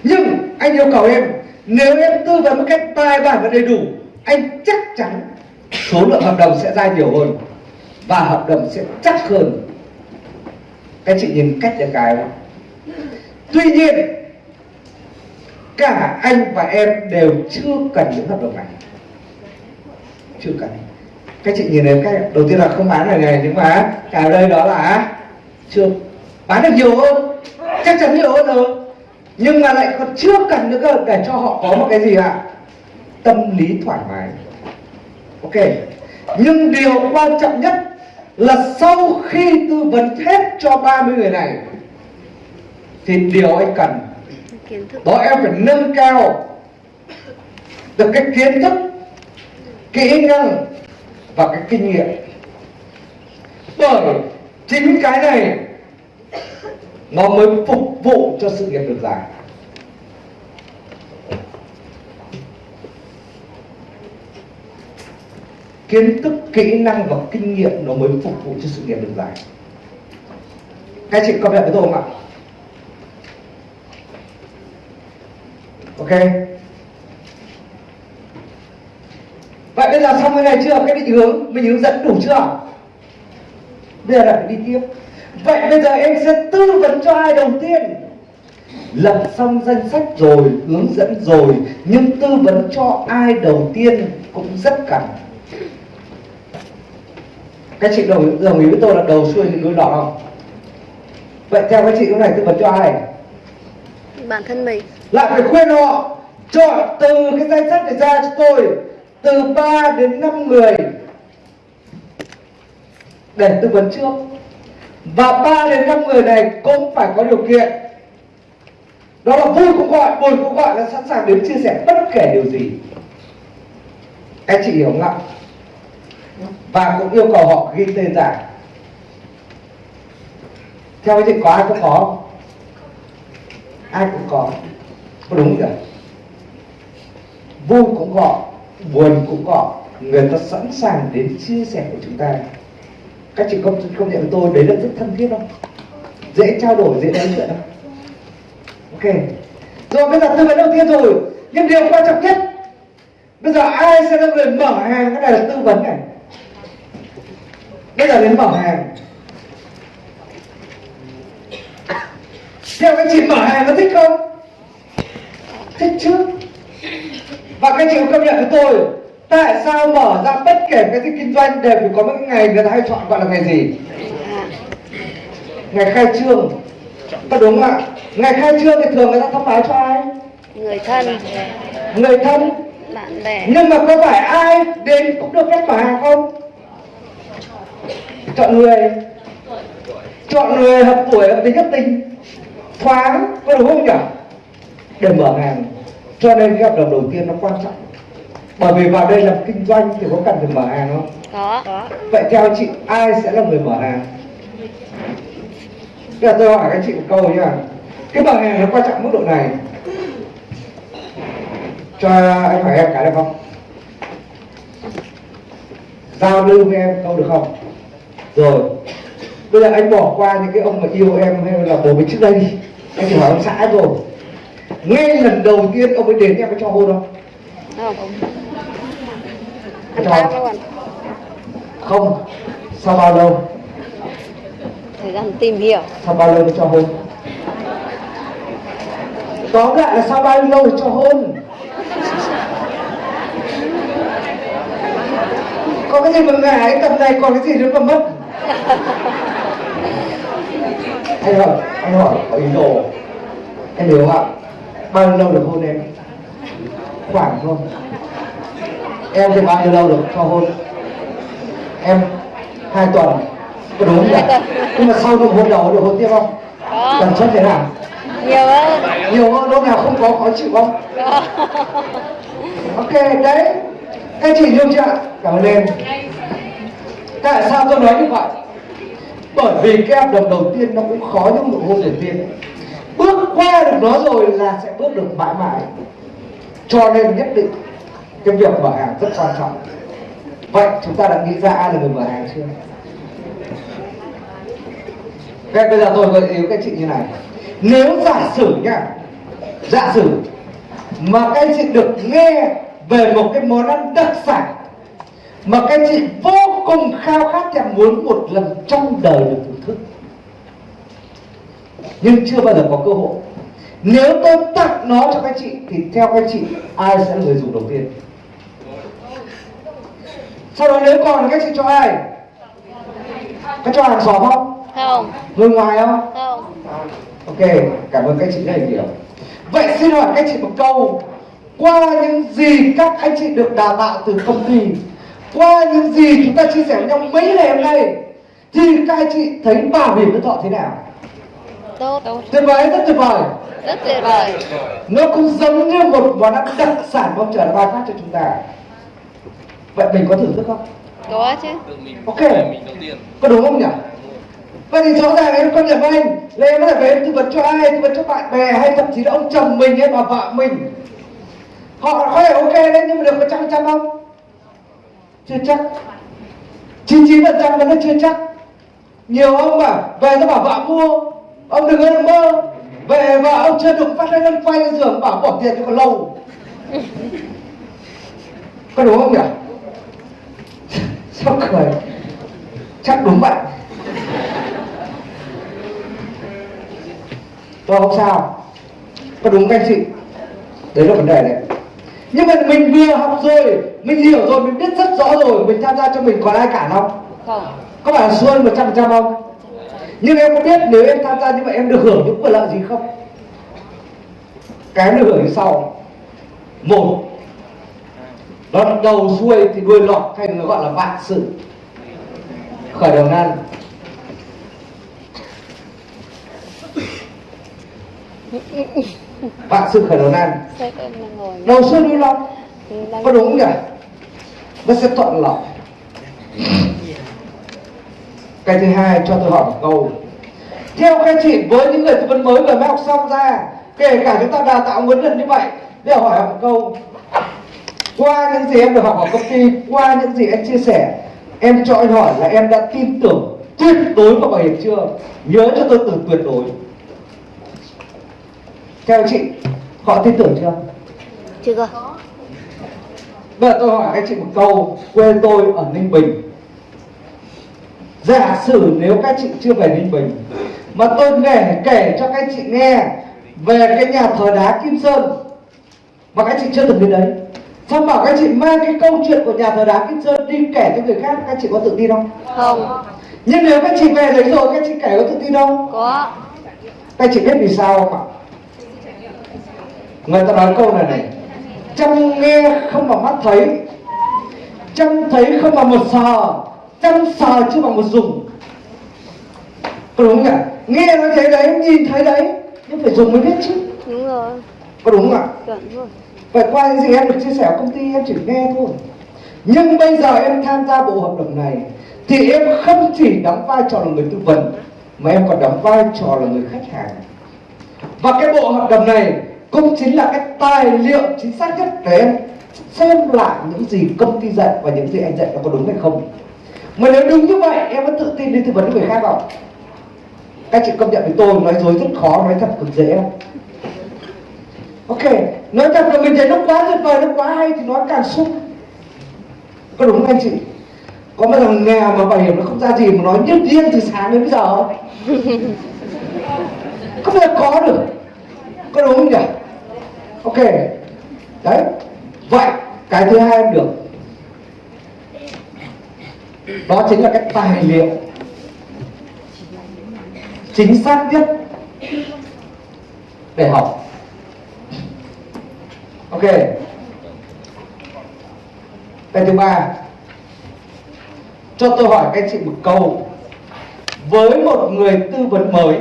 nhưng anh yêu cầu em nếu em tư vấn một cách bài bản và đầy đủ, anh chắc chắn số lượng hợp đồng sẽ ra nhiều hơn và hợp đồng sẽ chắc hơn. Các chị nhìn cách để cái không? tuy nhiên, cả anh và em đều chưa cần những hợp đồng này. Chưa cần. Các chị nhìn thấy cách. Đầu tiên là không bán này này, nhưng mà cả đây đó là à, chưa. Bán được nhiều hơn. Chắc chắn nhiều hơn rồi nhưng mà lại còn chưa cần nữa cơ, để cho họ có một cái gì ạ? Tâm lý thoải mái. Ok. Nhưng điều quan trọng nhất là sau khi tư vấn hết cho 30 người này, thì điều anh cần đó em phải nâng cao được cái kiến thức, kỹ năng và cái kinh nghiệm. Bởi chính cái này nó mới phục vụ cho sự nghiệp được dài kiến thức, kỹ năng và kinh nghiệm nó mới phục vụ cho sự nghiệp được dài các chị có nhận với tôi không ạ? Ok. Vậy bây giờ xong cái này chưa? Cái định hướng, mình hướng dẫn đủ chưa? Bây giờ lại phải đi tiếp vậy bây giờ em sẽ tư vấn cho ai đầu tiên? Lập xong danh sách rồi hướng dẫn rồi nhưng tư vấn cho ai đầu tiên cũng rất cần. Các chị đồng, đồng ý với tôi là đầu xuôi thì đuôi lọt không vậy theo các chị lúc này tư vấn cho ai? Bản thân mình. Lại phải khuyên họ chọn từ cái danh sách này ra cho tôi từ 3 đến 5 người. Để tư vấn trước và 3 đến 5 người này cũng phải có điều kiện. Đó là vui cũng gọi, buồn cũng gọi là sẵn sàng đến chia sẻ bất kể điều gì. Anh chị hiểu không ạ? Và cũng yêu cầu họ ghi tên ra. Theo anh chị có ai cũng có. Không? ai cũng có. Có đúng rồi vui cũng gọi, buồn cũng gọi. Người ta sẵn sàng đến chia sẻ của chúng ta các chị công công nhận với tôi, đấy là rất thân thiết không dễ trao đổi, dễ nói chuyện không ok. Rồi, bây giờ tư vấn đầu tiên rồi. Nhưng điều quan trọng nhất. Bây giờ ai sẽ là người mở hàng? Cái này là tư vấn này. Bây giờ đến mở hàng. Theo các chị mở hàng có thích không? Thích chứ? Và các chị có công nhận với tôi tại sao mở ra bất kể cái gì kinh doanh đều phải có một ngày người ta hay chọn gọi là ngày gì? À, ngày khai trương. Có đúng không ạ? Ngày khai trương thì thường người ta thông báo cho ai? Người thân. Người thân. Bạn bè. Nhưng mà có phải ai đến cũng được phép mở hàng không? Chọn người. Chọn người hợp tuổi hợp tính hợp tình. Thoáng có đúng không nhỉ? Để mở hàng. Cho nên cái hợp đồng đầu tiên nó quan trọng bởi vì vào đây làm kinh doanh thì có cần phải mở hàng không? Có. Có. Vậy theo chị ai sẽ là người mở hàng? Bây giờ tôi hỏi các chị một câu nha cái mở hàng nó quan trọng mức độ này. Cho anh hỏi em cái được không? Giao lưu với em câu được không? Rồi. Bây giờ anh bỏ qua những cái ông mà yêu em hay là bố mình trước đây đi. Anh chỉ hỏi ông xã rồi ngay lần đầu tiên ông ấy đến em có cho hôn không? Không Cho. không sau bao lâu? Thời gian tìm hiểu. Sau bao lâu mới cho hôn? Tóm lại là sau bao lâu cho hôn? Có cái gì mà ngại tầm này còn cái gì nữa mà mất? Anh hỏi anh hỏi có ý đồ. Em hiểu không ạ? Bao lâu được hôn em? Khoảng không em thì bao nhiêu lâu được cho hôn? Em hai tuần. Có đúng không nhỉ? Nhưng mà sau nụ hôn đầu được hôn tiếp không? Có. Tần suất thế nào? Nhiều hơn. Nhiều hơn lúc nào không có khó chịu không? Có. Ok đấy. Các chị yêu chưa cảm ơn em. Tại sao tôi nói như vậy? Bởi vì cái hợp đồng đầu tiên nó cũng khó như nụ hôn đầu tiên. Bước qua được nó rồi là sẽ bước được mãi mãi. Cho nên nhất định cái việc mở hàng rất quan trọng. Vậy chúng ta đã nghĩ ra ai là người mở hàng chưa? Thế bây giờ tôi gợi ý các chị như này. Nếu giả sử nhá, Giả sử Mà các chị được nghe Về một cái món ăn đặc sản Mà các chị vô cùng khao khát và muốn một lần trong đời được thưởng thức, Nhưng chưa bao giờ có cơ hội, Nếu tôi tặng nó cho các chị Thì theo các chị, Ai sẽ là người dùng đầu tiên? Sau đó nếu còn các chị cho ai? Có cho hàng xóm không? Không. Người ngoài không? Không. Ok, cảm ơn các chị rất nhiều. Vậy xin hỏi các chị một câu. Qua những gì các anh chị được đào tạo từ công ty? Qua những gì chúng ta chia sẻ với nhau mấy ngày hôm nay? Thì các anh chị thấy bảo hiểm nhân thọ thế nào? tốt. Tốt. Tuyệt vời, rất tuyệt vời. Rất tuyệt vời. Nó cũng giống như một món ăn đặc sản mong chờ ban phát cho chúng ta Vậy mình có thưởng thức không? có chứ Ok. Có đúng không nhỉ? Vậy thì rõ ràng em công nhận với anh là em có thể về em tư vấn cho ai, tư vấn cho bạn bè hay thậm chí là ông chồng mình hay bà vợ mình Họ có thể ok đấy nhưng mà được một trăm trăm không? Chưa chắc 99 phần trăm vẫn là chưa chắc Nhiều ông bảo về cho bảo vợ mua Ông đừng có mơ Về vợ ông chưa đụng phát lên lăn quay lên giường bảo bỏ tiền cho còn lâu Có đúng không nhỉ? Sao cười Chắc đúng vậy. Tôi không sao. Có đúng các anh chị? Đấy là vấn đề đấy Nhưng mà mình vừa học rồi Mình hiểu rồi, mình biết rất rõ rồi Mình tham gia cho mình còn ai cản không? không. Có phải là xuân 100% không? Nhưng em có biết nếu em tham gia như vậy em được hưởng những quyền lợi gì không? Cái em được hưởng như sau. Một Nó đầu xuôi thì đuôi lọt hay nó gọi là vạn sự. Khởi đầu nan Vạn sự khởi đầu nan Đầu xuôi đuôi lọt? Đang có đúng nhỉ? Nó sẽ thuận lợi cái thứ hai cho tôi hỏi một câu. Theo các chị với những người tư vấn mới vừa mới học xong ra kể cả chúng ta đào tạo huấn luyện như vậy để hỏi một câu qua những gì em được học ở công ty qua những gì em chia sẻ em cho anh hỏi là em đã tin tưởng tuyệt đối vào bảo hiểm chưa? Nhớ cho tôi từ tuyệt đối. Theo chị họ tin tưởng chưa? Chưa Bây giờ tôi hỏi các chị một câu Quê tôi ở Ninh Bình. Giả sử nếu các chị chưa về Ninh Bình Mà tôi kể, kể cho các chị nghe Về cái nhà thờ đá Kim Sơn Mà các chị chưa từng đến đấy xong bảo các chị mang cái câu chuyện của nhà thờ đá Kim Sơn đi kể cho người khác các chị có tự tin không? Không. Nhưng nếu các chị về đấy rồi các chị kể có tự tin không? Có. Các chị biết vì sao không ạ? Người ta nói câu này này chăm nghe không bằng mắt thấy chăm thấy không bằng một sờ chăm sờ chưa bằng một dùng. Có đúng không ạ? Nghe nói thế đấy nhìn thấy đấy nhưng phải dùng mới biết chứ. Đúng rồi. Có đúng không ạ? Chuẩn luôn vậy qua những gì em được chia sẻ ở công ty, em chỉ nghe thôi. Nhưng bây giờ em tham gia bộ hợp đồng này thì em không chỉ đóng vai trò là người tư vấn, mà em còn đóng vai trò là người khách hàng. Và cái bộ hợp đồng này cũng chính là cái tài liệu chính xác nhất để em xem lại những gì công ty dạy và những gì anh dạy nó có đúng hay không. Mà nếu đúng như vậy, em có tự tin đi tư vấn với người khác không? Các chị công nhận với tôi, nói dối rất khó, nói thật cực dễ. không ok nói thật là mình thấy nó quá tuyệt vời nó quá hay thì nói càng sung có đúng không anh chị? Có bao giờ nghèo mà bảo hiểm nó không ra gì mà nói nhất riêng từ sáng đến bây giờ không? Không bao giờ có được. Có đúng không nhỉ? Ok đấy vậy cái thứ hai em được. Đó chính là cái tài liệu. Chính xác nhất. Để học ok. Cái thứ ba. Cho tôi hỏi các anh chị một câu. Với một người tư vấn mới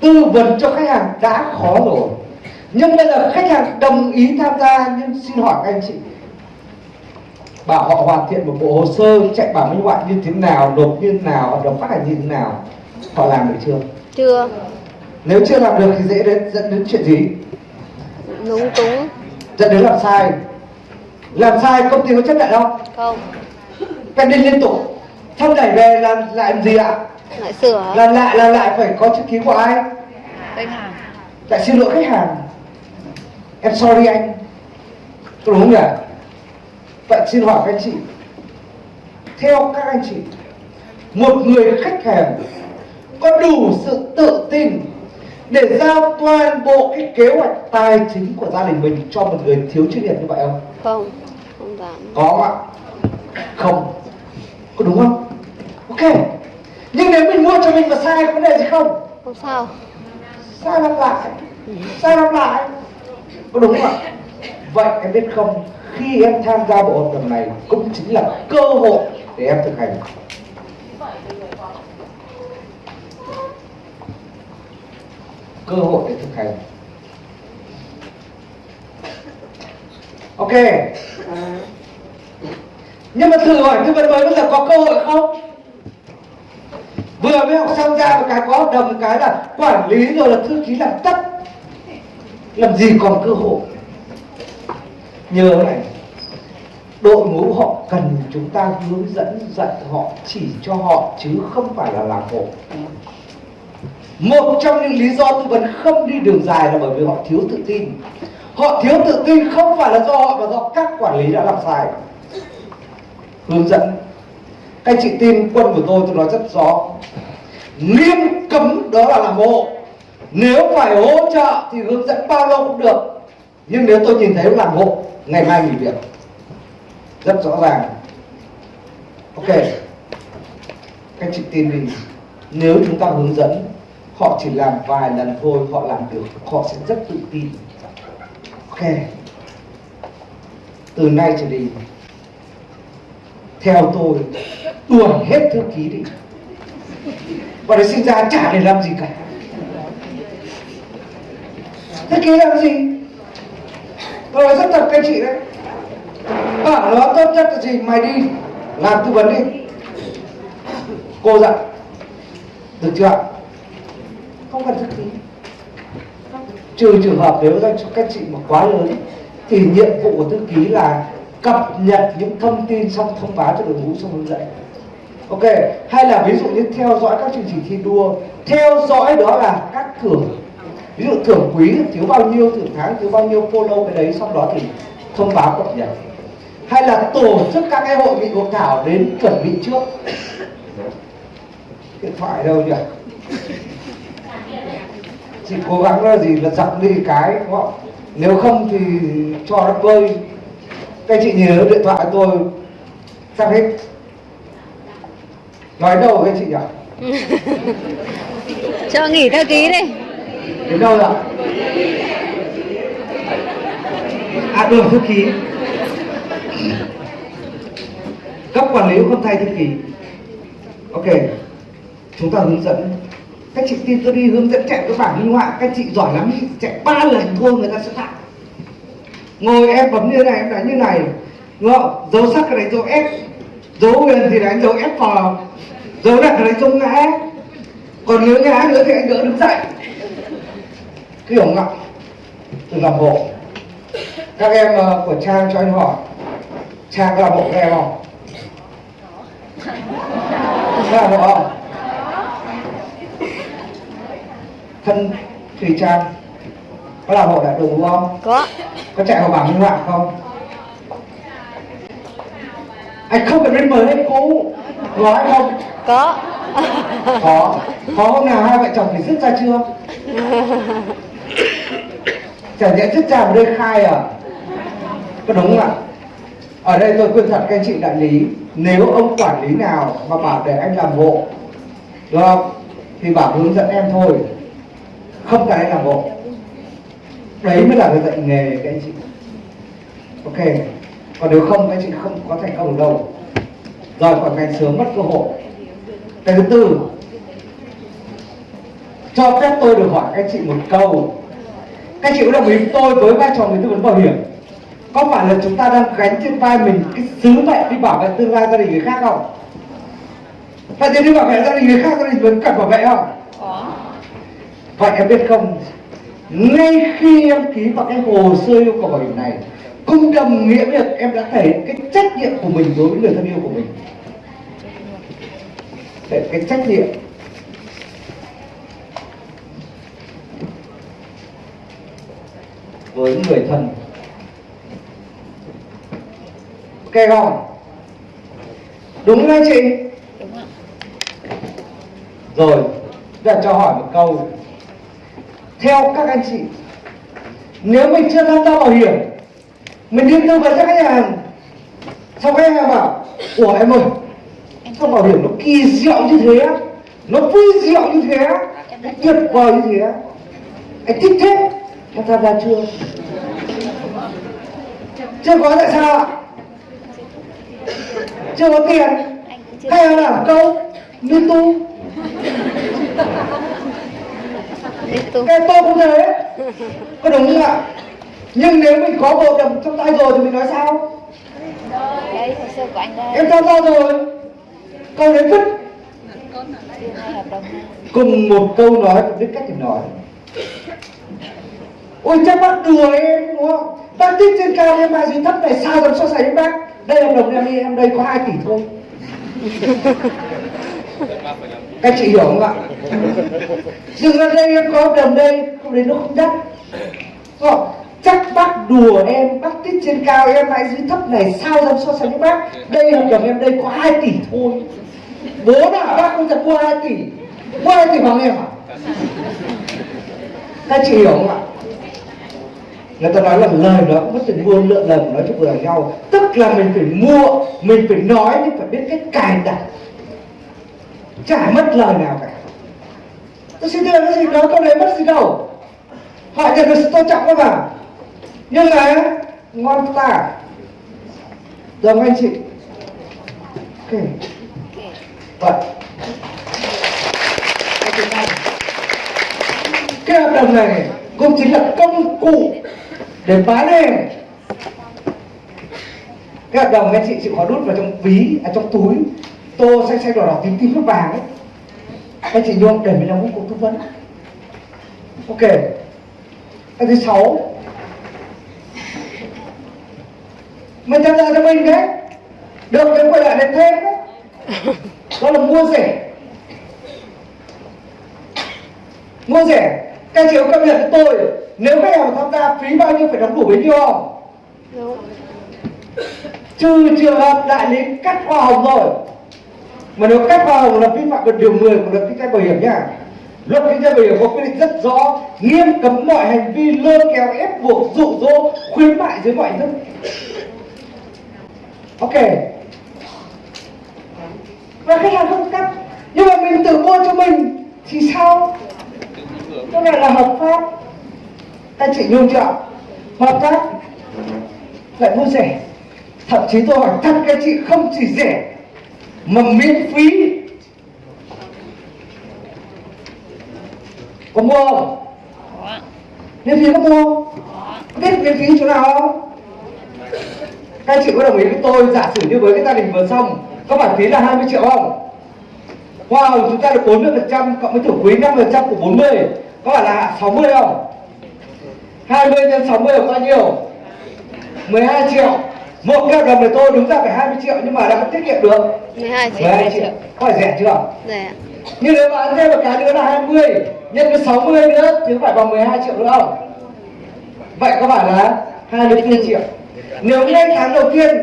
tư vấn cho khách hàng đã khó rồi. Nhưng bây giờ khách hàng đồng ý tham gia nhưng xin hỏi các anh chị bảo họ hoàn thiện một bộ hồ sơ chạy bảo minh họa như thế nào nộp như thế nào hợp đồng phát hành như thế nào họ làm được chưa? Chưa. Nếu chưa làm được thì dễ đến dẫn đến chuyện gì Lúng túng. Dẫn đến làm sai. Làm sai công ty có chấp nhận không? Không. Phải đi liên tục. Xong đẩy về làm làm gì ạ? Lại sửa. Làm lại làm lại phải có chữ ký của ai? Khách hàng. Lại xin lỗi khách hàng. Em sorry anh. Có đúng không nhỉ? Vậy xin hỏi các anh chị. Theo các anh chị một người khách hàng có đủ sự tự tin để giao toàn bộ cái kế hoạch tài chính của gia đình mình cho một người thiếu chuyên nghiệp như vậy không? Không Không dám. Có không ạ? Không. Có đúng không? Ok. Nhưng nếu mình mua cho mình mà sai có vấn đề gì không? Không sao. Sai lặp lại. Sai lặp lại. Có đúng không ạ? Vậy em biết không khi em tham gia bộ hợp đồng này cũng chính là cơ hội để em thực hành cơ hội để thực hành. Ok. Nhưng mà thử hỏi tư vấn mới bây giờ có cơ hội không? Vừa mới học xong ra một cái có hợp đồng một cái là quản lý rồi là thư ký làm tất. Làm gì còn cơ hội? Nhớ này, đội ngũ họ cần chúng ta hướng dẫn dạy họ, chỉ cho họ chứ không phải là làm hộ một trong những lý do tư vấn không đi đường dài là bởi vì họ thiếu tự tin. Họ thiếu tự tin không phải là do họ, mà do các quản lý đã làm sai. Hướng dẫn. Các chị tin quân của tôi tôi nói rất rõ. Nghiêm cấm đó là làm hộ. Nếu phải hỗ trợ thì hướng dẫn bao lâu cũng được. Nhưng nếu tôi nhìn thấy làm hộ, ngày mai nghỉ việc. Rất rõ ràng. Ok. Các chị tin đi. Nếu chúng ta hướng dẫn họ chỉ làm vài lần thôi, họ làm được, họ sẽ rất tự tin. Ok. Từ nay trở đi, theo tôi, đuổi hết thư ký đi. Và để sinh ra chả để làm gì cả. Thư ký làm gì? Tôi nói rất thật các chị đấy. Bảo nó tốt nhất là gì? Mày đi, làm tư vấn đi. Cô dặn, được chưa ạ? Không cần thư ký. Trừ trường hợp nếu các các chị mà quá lớn, thì nhiệm vụ của thư ký là cập nhật những thông tin xong thông báo cho đội ngũ xong hướng dẫn. Ok, hay là ví dụ như theo dõi các chương trình thi đua, theo dõi đó là các thưởng. Ví dụ thưởng quý thiếu bao nhiêu, thưởng tháng thiếu bao nhiêu, follow cái đấy xong đó thì thông báo cập nhật. Hay là tổ chức các cái hội nghị hội thảo đến chuẩn bị trước. Điện thoại đâu nhỉ? Chị cố gắng là gì? Là dặn đi cái đúng không nếu không thì cho nó các anh chị nhớ điện thoại tôi sắp hết. Nói đâu anh chị nhỉ Cho nghỉ theo ký đi. Đến đâu rồi à đường thư ký. Cấp quản lý không thay thư ký. Ok chúng ta hướng dẫn các chị tin tôi đi hướng dẫn chạy cái bảng minh họa các chị giỏi lắm chạy ba lần thua người ta sẽ thẳng ngồi em bấm như này em đánh như này. Đúng không? Dấu sắc cái đánh dấu f dấu huyền thì đánh dấu f vào dấu đặt cái đánh dấu ngã còn nếu ngã nữa thì anh đỡ đứng dậy. Hiểu không ạ từ làm bộ. Các em uh, của trang cho anh hỏi. Trang làm bộ các em không? Làm bộ không? Thân thùy trang. Có làm bộ đại đúng không? Có. Có chạy vào bảng minh họa không? Anh không cần biết mới hay cũ. Nói không? Có. Có. Có hôm nào hai vợ chồng phải dứt ra chưa? Chả nhẽ dứt ra ở đây khai à? Có đúng không ạ? Ở đây tôi khuyên thật các anh chị đại lý nếu ông quản lý nào mà bảo để anh làm hộ đúng không? Thì bảo hướng dẫn em thôi không cái anh làm đấy mới là người dạy nghề các anh chị. Ok. Còn nếu không, các anh chị không có thành công được đâu. Rồi, còn ngành sớm mất cơ hội. Cái thứ tư. Cho phép tôi được hỏi các anh chị một câu. Các chị có đồng ý với tôi với vai trò người tư vấn bảo hiểm? Có phải là chúng ta đang gánh trên vai mình cái sứ mệnh đi bảo vệ tương lai gia đình người khác không? Vậy thì đi bảo vệ gia đình người khác, gia đình vẫn cần bảo vệ không? Vậy em biết không? Ngay khi em ký vào cái hồ sơ yêu cầu bảo hiểm này cũng đồng nghĩa việc em đã thể hiện cái trách nhiệm của mình đối với người thân yêu của mình. Để cái trách nhiệm với người thân ok không đúng không chị? Rồi giờ cho hỏi một câu theo các anh chị. Nếu mình chưa tham gia bảo hiểm mình đi tư vấn cho khách hàng. Xong khách hàng bảo ủa em ơi sao bảo hiểm nó kỳ diệu như thế nó vui diệu như thế nó tuyệt vời như thế anh thích thế em tham gia chưa? Chưa có tại sao ạ. Chưa có tiền. Hay là câu như tu Cái tôi cũng thế. Có đúng không ạ? Nhưng nếu mình có bộ đầm trong tay rồi thì mình nói sao? Đây. Em tham gia rồi. Câu đấy vứt hai cùng một câu nói biết cách để nói. Ôi chắc bác đùa em đúng không? Bác thích trên cao em mà gì thấp này sao dám so sánh với bác? Đây hợp đồng em đi em đây có 2 tỷ thôi các chị hiểu không ạ? Dừng ra đây em có đồng đây, không đến nó không đắt Đúng không? chắc bác đùa em, bác thích trên cao, em lại dưới thấp này, sao dám so sánh với bác? Đây hợp đồng em đây có 2 tỷ thôi. Bố nào bác không thật mua 2 tỷ. Mua 2 tỷ bằng em à? Các chị hiểu không ạ? Người ta nói là lời đó cũng mất tiền mua lượng lần nói chung vừa nhau. Tức là mình phải mua, mình phải nói nhưng phải biết cách cài đặt chả mất lời nào cả. Tôi xin thưa cái gì nói câu đấy mất gì đâu. Họ nhận được sự tôn trọng các bạn nhưng mà ngon ta. Được không anh chị? Ok. Vâng. Vậy Cái hợp đồng này cũng chính là công cụ để bán hàng cái hợp đồng anh chị chịu khó đút vào trong ví à, trong túi tô xanh xanh đỏ đỏ tím tím nước vàng ấy. Anh chị nhôm để mình làm công cụ tư vấn. Ok. Cái thứ sáu. Mình tham gia cho mình đấy được thì quay lại để thêm đấy. Đó là mua rẻ. Mua rẻ. Các chị có công nhận với tôi nếu khách hàng tham gia phí bao nhiêu phải đóng đủ bấy nhiêu không? Trừ trường hợp đại lý cắt hoa hồng rồi mà nếu cắt hoa hồng là vi phạm được điều 10 của luật kinh doanh bảo hiểm nhá, luật kinh doanh bảo hiểm có quy định rất rõ, nghiêm cấm mọi hành vi lôi kéo, ép buộc, dụ dỗ, khuyến mại dưới mọi hình thức. Ok. Và khách hàng không cắt. Nhưng mà mình tự mua cho mình thì sao? Cái này là hợp pháp. Các chị nhung chưa hợp pháp lại mua rẻ. Thậm chí tôi hỏi thật các chị, không chỉ rẻ mà miễn phí. Có mua không? Miễn phí có mua không? Biết miễn phí chỗ nào không? Các chị có đồng ý với tôi giả sử như với cái gia đình vừa xong có phải phí là 20 triệu không? Wow chúng ta được 40 phần trăm cộng với thủ quỹ 5 phần trăm của 40 có phải là 60 không? 20 nhân 60 là bao nhiêu? 12 triệu một hợp đồng này tôi đúng ra phải 20 triệu nhưng mà đã tiết kiệm được. 12 triệu 12 triệu. có phải rẻ chưa? Rẻ nhưng nếu ăn thêm một cái nữa là 20 nhân với 60 nữa thì phải bằng 12 triệu nữa không? Vậy có phải là 24 triệu. Nếu ngay tháng đầu tiên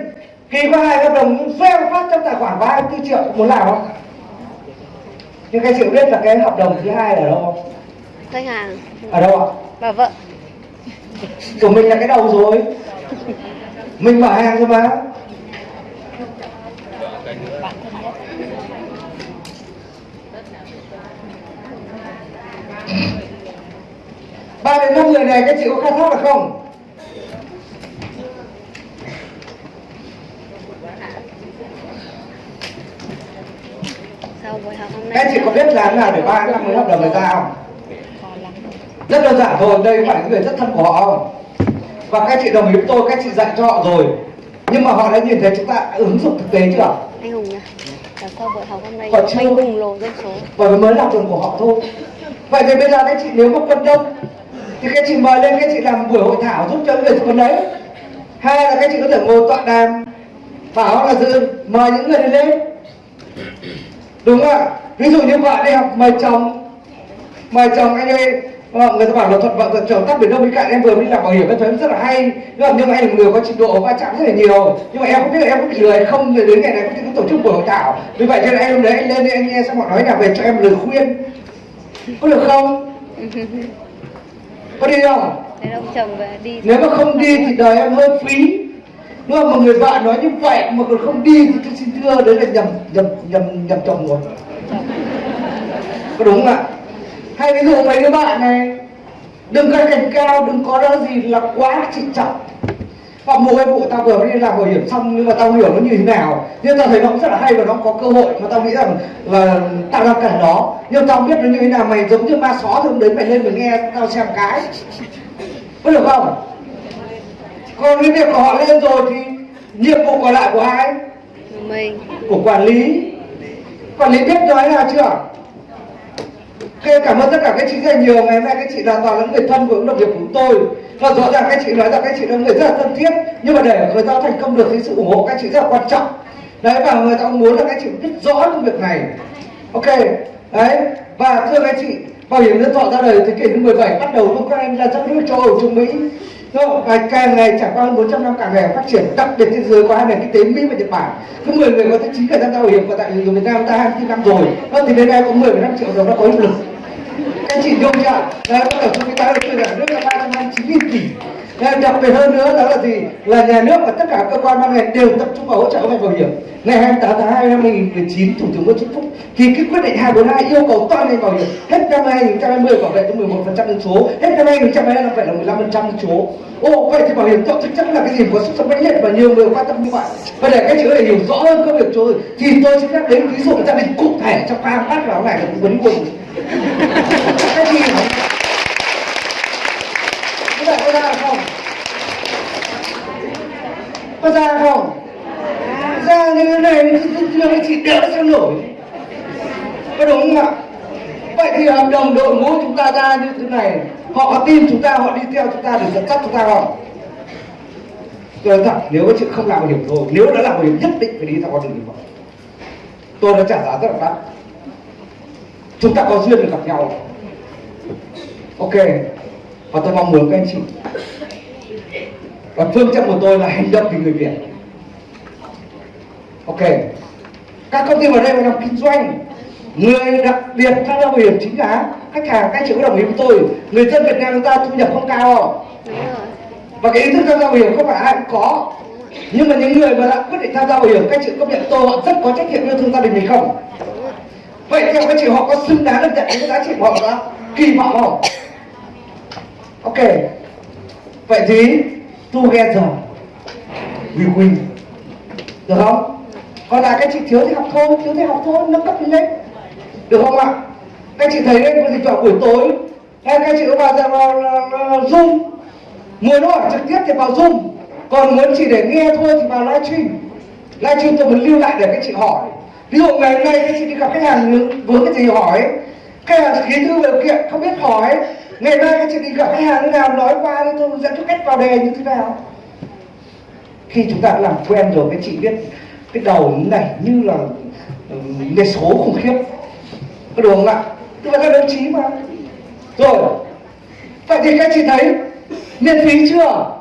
ký có hai hợp đồng fail phát trong tài khoản có 24 triệu muốn làm không? Nhưng các chị biết là cái hợp đồng thứ hai là ở đâu không? Khách hàng. Ở đâu ạ? Bà vợ. Của mình là cái đầu rồi mình mở hàng rồi mà ba đến năm người này các chị có khai thác được không? Các chị có biết làm nào để ba năm mới hợp đồng này ra không? Rất đơn giản thôi đây phải là người rất thân của họ không và các chị đồng ý với tôi các chị dạy cho họ rồi. Nhưng mà họ đã nhìn thấy chúng ta ứng dụng thực tế chưa? Anh hùng nhỉ và sau buổi học hôm nay Còn chưa. hùng lộ dân số? Bởi mới là tuần của họ thôi. Vậy thì bây giờ các chị nếu mà quân đông thì các chị mời lên các chị làm buổi hội thảo giúp cho người quân đấy hai là các chị có thể ngồi tọa đàm bảo là dự mời những người lên. Đúng không ạ? Ví dụ như vợ đi học mời chồng. Mời chồng anh ơi ờ, người ta bảo là thuận vợ chồng tắt biển đông bên cạnh em vừa mới làm bảo hiểm em thấy rất là hay. Nhưng mà nhưng mà anh là người có trình độ va chạm rất là nhiều. Nhưng mà em không biết là em có bị hay không đến ngày này có tổ chức buổi hội thảo. Vì vậy cho nên anh hôm đấy anh lên anh nghe xong họ nói là về cho em lời khuyên. Có được không? Có đi không? Thế ông chồng về đi nếu mà không đi thì đời em hơi phí. Nhưng mà một người vợ nói như vậy mà còn không đi thì tôi xin thưa đấy là nhầm nhầm nhầm nhầm chồng rồi. Có đúng không ạ hay ví dụ mấy đứa bạn này đừng có cành cao đừng có đó gì là quá trịnh trọng. Hoặc một cái vụ tao vừa đi làm bảo hiểm xong nhưng mà tao hiểu nó như thế nào. Nhưng tao thấy nó cũng rất là hay và nó có cơ hội mà tao nghĩ rằng là tao đang cần nó. Nhưng tao biết nó như thế nào mày giống như ma só thì hôm đấy mày lên mày nghe tao xem cái. Có được không? Còn cái việc của họ lên rồi thì nhiệm vụ còn lại của ai? Mình. Của quản lý. Quản lý biết nói nào chưa Ok, cảm ơn tất cả các chị rất là nhiều ngày hôm nay các chị là toàn là người thân của đồng nghiệp của chúng tôi. Và rõ ràng các chị nói rằng các chị là người rất là thân thiết nhưng mà để người ta thành công được thì sự ủng hộ các chị rất là quan trọng. Đấy và người ta cũng muốn là các chị biết rõ công việc này. Ok đấy và thưa các chị bảo hiểm nhân thọ ra đời thế kỷ thứ 17 bắt đầu lúc các em ra các nước châu Âu Trung Mỹ. Đúng? Và càng ngày trải qua hơn 400 năm càng ngày phát triển đặc biệt thế giới có hai nền kinh tế Mỹ và Nhật Bản. Cứ 10 người có tới 9 người tham gia bảo hiểm và tại người Việt Nam ta 24 năm rồi. Đó, thì đến nay có 10,5 triệu đồng đã có hiệu lực anh chị nhung chưa đấy có tổng số cái tái đầu tư cả nước là ba trăm hai mươi chín nghìn tỷ. Đấy, đặc biệt hơn nữa đó là gì? Là nhà nước và tất cả cơ quan ban ngành đều tập trung vào hỗ trợ ngành bảo hiểm. Ngày 28 tháng 2 năm 2019 thủ tướng Nguyễn Xuân Phúc ký cái quyết định 242 yêu cầu toàn ngành bảo hiểm hết năm 2020 bảo vệ tới 11 phần trăm dân số hết năm 2025 phải là 15 phần trăm dân số. Ô vậy thì bảo hiểm xã hội thực chất là cái gì? Có sức sống mãnh liệt và nhiều người quan tâm như vậy. Và để các chị có thể hiểu rõ hơn công việc tôi thì tôi sẽ nhắc đến ví dụ gia đình cụ thể trong ba phát vào này là vấn cùng cái gì hả? Các bạn có ra không? Có ra không? Ra như thế này thì chỉ đỡ cho nổi Có đúng không ạ? Vậy thì hợp đồng đội ngũ chúng ta ra như thế này Họ có tin chúng ta, họ đi theo chúng ta để dẫn dắt chúng ta không? Tôi nói thật, nếu các chị không làm bảo hiểm thôi Nếu đã làm bảo hiểm nhất định phải đi theo con đường như vậy Tôi đã trả giá rất là đắt Chúng ta có duyên được gặp nhau. Ok, Và tôi mong muốn các anh chị. Và phương châm của tôi là hành động vì người Việt. Ok, Các công ty vào đây phải làm kinh doanh, người đặc biệt tham gia bảo hiểm chính là khách hàng, các chị có đồng ý với tôi, người dân Việt Nam chúng ta thu nhập không cao. Không và cái ý thức tham gia bảo hiểm không phải ai cũng có. Nhưng mà những người mà đã quyết định tham gia bảo hiểm, các chị công nhận tôi họ rất có trách nhiệm yêu thương gia đình mình không? Vậy theo các chị họ có xứng đáng được nhận những cái giá trị của họ đã kỳ vọng không ok. Vậy thì together we win. Được không? Còn là các chị thiếu thì học thôi thiếu thì học thôi nâng cấp lên. Được không ạ? Các chị thấy đấy thỉnh vào buổi tối. Hay các chị có vào vào, vào, vào zoom? Muốn hỏi trực tiếp thì vào zoom. Còn muốn chỉ để nghe thôi thì vào livestream. Livestream tôi muốn lưu lại để các chị hỏi ví dụ ngày hôm nay các chị đi gặp khách hàng vướng cái gì hỏi khách hàng ký thư điều kiện không biết hỏi ngày mai các chị đi gặp khách hàng nào nói qua thì tôi dẫn cho cách vào đề như thế nào? Khi chúng ta làm quen rồi các chị biết cái đầu này như là cái số khủng khiếp. Có đúng không ạ? Tức là đồng chí mà. Rồi vậy thì các chị thấy miễn phí chưa?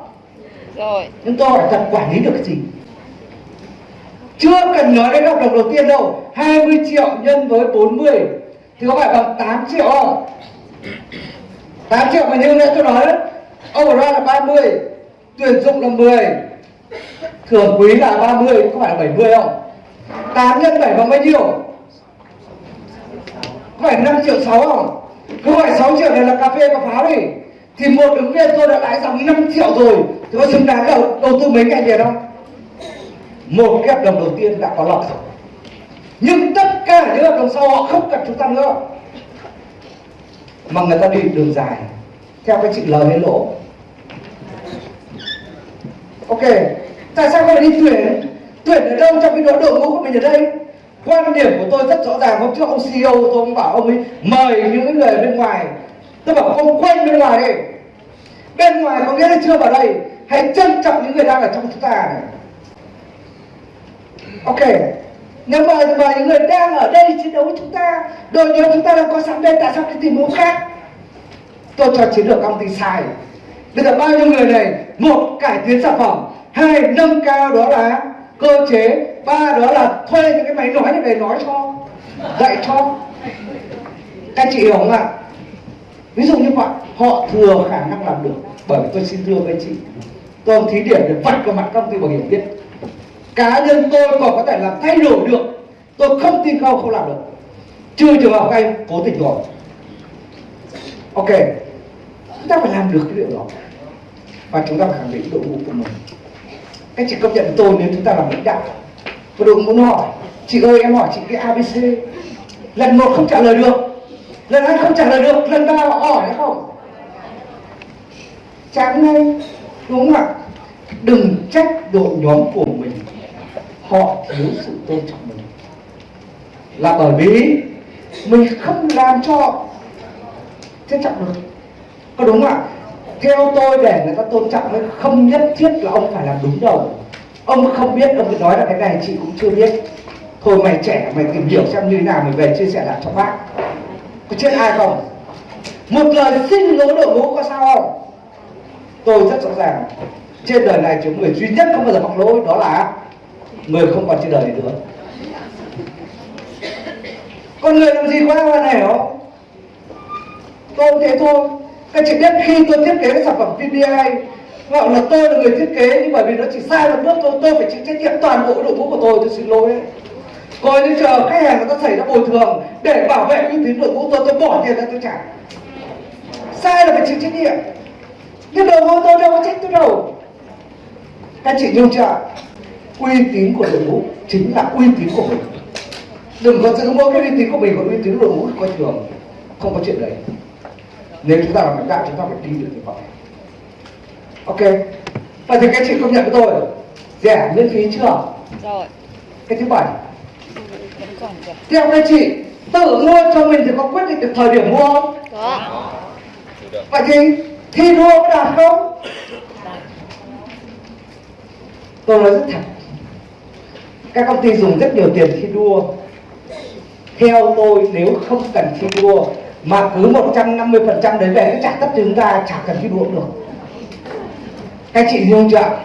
Rồi. Nhưng tôi hỏi thật quản lý được cái gì chưa cần nói đến hợp đồng đầu tiên đâu. 20 triệu nhân với 40 thì có phải bằng 8 triệu không? 8 triệu mà như nãy tôi nói đấy. Ra là 30 tuyển dụng là 10 thưởng quý là 30 có phải là 70 không? 8 nhân 7 bằng bao nhiêu? Có phải 5 triệu 6 không? Cứ phải 6 triệu này là cà phê và pháo đi. Thì một ứng viên tôi đã lãi dòng 5 triệu rồi. Thì có xứng đáng đầu, đầu tư mấy ngày liền không một cái hợp đồng đầu tiên đã có lợi rồi. Nhưng tất cả những hợp đồng sau họ không cần chúng ta nữa. Mà người ta đi đường dài, theo cái chữ lời hay lỗ. Ok, tại sao không phải đi tuyển tuyển ở đâu trong cái đội đội ngũ của mình ở đây? Quan điểm của tôi rất rõ ràng, hôm trước ông CEO tôi ông bảo ông ấy, mời những người bên ngoài. Tôi bảo ông quên bên ngoài đi. Bên ngoài có nghĩa là chưa vào đây. Hãy trân trọng những người đang ở trong chúng ta này ok. Nếu mà mời những người đang ở đây chiến đấu với chúng ta. Đội nhóm chúng ta đang có sẵn đây tại sao đi tìm hướng khác. Tôi cho chiến lược công ty sai. Bây giờ bao nhiêu người này? Một, cải tiến sản phẩm. Hai, nâng cao đó là cơ chế. Ba, đó là thuê những cái máy nói này về nói cho. Dạy cho. Các chị hiểu không ạ? Ví dụ như vậy, họ thừa khả năng làm được. Bởi vì tôi xin thưa với chị, tôi thí điểm để vạch vào mặt công ty bảo hiểm biết cá nhân tôi còn có thể làm thay đổi được. Tôi không tin không không làm được. Chưa trường hợp anh cố tình rồi. Ok. Chúng ta phải làm được cái điều đó. Và chúng ta phải khẳng định đội ngũ của mình. Các chị công nhận tôi nếu chúng ta làm lãnh đạo. Và đội muốn hỏi. Chị ơi, em hỏi chị cái abc lần một không trả lời được. Lần hai không trả lời được. Lần ba họ hỏi hay không? Chán ngay. Đúng không ạ? Đừng trách đội nhóm của mình họ thiếu sự tôn trọng mình. Là bởi vì mình không làm cho trân trọng được. Có đúng không ạ? Theo tôi để người ta tôn trọng ấy, không nhất thiết là ông phải làm đúng đâu. Ông không biết, ông cứ nói là cái này chị cũng chưa biết. Thôi mày trẻ, mày tìm hiểu xem như thế nào, mày về chia sẻ lại cho bác. Có chết ai không? Một lời xin lỗi đội ngũ có sao không? Tôi rất rõ ràng, trên đời này chỉ người duy nhất không bao giờ mắc lỗi, đó là người không còn trên đời nữa. Con người làm gì quá hoàn hảo? Tôi cũng thế thôi. Các chị biết khi tôi thiết kế cái sản phẩm PPI gọi là tôi là người thiết kế, nhưng bởi vì nó chỉ sai một bước thôi, tôi phải chịu trách nhiệm toàn bộ đội ngũ của tôi tôi xin lỗi đấy coi như chờ khách hàng người ta xảy ra bồi thường để bảo vệ uy tín đội ngũ tôi tôi bỏ tiền ra tôi trả. Sai là phải chịu trách nhiệm. Nhưng đầu ngũ tôi đâu có trách tôi đâu. Các chị nhung chưa uy tín của đội ngũ chính là uy tín của mình. Đừng có giữ mỗi cái uy tín của mình còn uy tín của đội ngũ coi thường. Không có chuyện đấy. Nếu chúng ta làm lãnh đạo chúng ta phải đi được như vậy ok. Vậy thì các chị công nhận với tôi rẻ miễn phí chưa? Rồi. Cái thứ bảy. Theo các chị tự mua cho mình thì có quyết định được thời điểm mua không? Có. Vậy thì thi đua có đạt không? Tôi nói rất thật các công ty dùng rất nhiều tiền thi đua. Theo tôi, nếu không cần thi đua, mà cứ 150% đấy về cái trả tất chúng ta chả cần thi đua được. Các chị hiểu chưa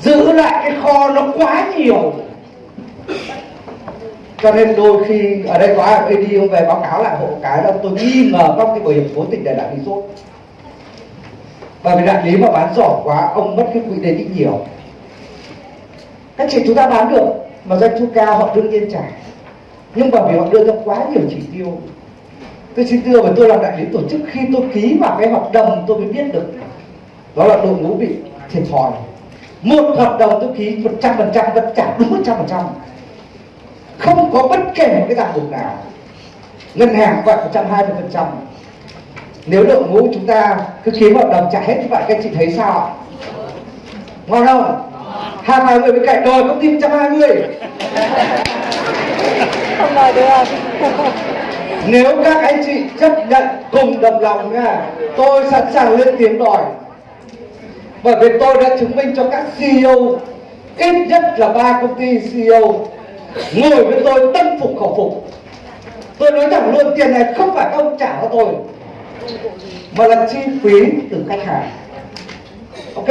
giữ lại cái kho nó quá nhiều. Cho nên đôi khi, ở đây có ai đi không về báo cáo lại hộ cái là tôi nghi ngờ các cái bảo hiểm cố tình để lại lý sốt và vì đại lý mà bán giỏi quá, ông mất cái quỹ đấy đi nhiều. Các chị chúng ta bán được mà doanh thu cao, họ đương nhiên trả. Nhưng bởi vì họ đưa ra quá nhiều chỉ tiêu. Tôi xin thưa và tôi làm đại lý tổ chức, khi tôi ký vào cái hợp đồng, tôi mới biết được. Đó là đội ngũ bị thiệt thòi. Một hợp đồng tôi ký một trăm phần trăm, vẫn trả đúng một trăm phần trăm. Không có bất kể một cái ràng buộc nào. Ngân hàng gọi một trăm hai mươi phần trăm. Nếu đội ngũ chúng ta cứ ký hợp đồng trả hết như vậy các chị thấy sao ạ? Ngon không? Hai hai người bên cạnh đòi công ty một trăm hai mươi. Không đòi được. Nếu các anh chị chấp nhận cùng đồng lòng nha tôi sẵn sàng lên tiếng đòi. Bởi vì tôi đã chứng minh cho các CEO ít nhất là ba công ty CEO ngồi với tôi tâm phục khẩu phục. Tôi nói thẳng luôn tiền này không phải các ông trả cho tôi mà là chi phí từ khách hàng. Ok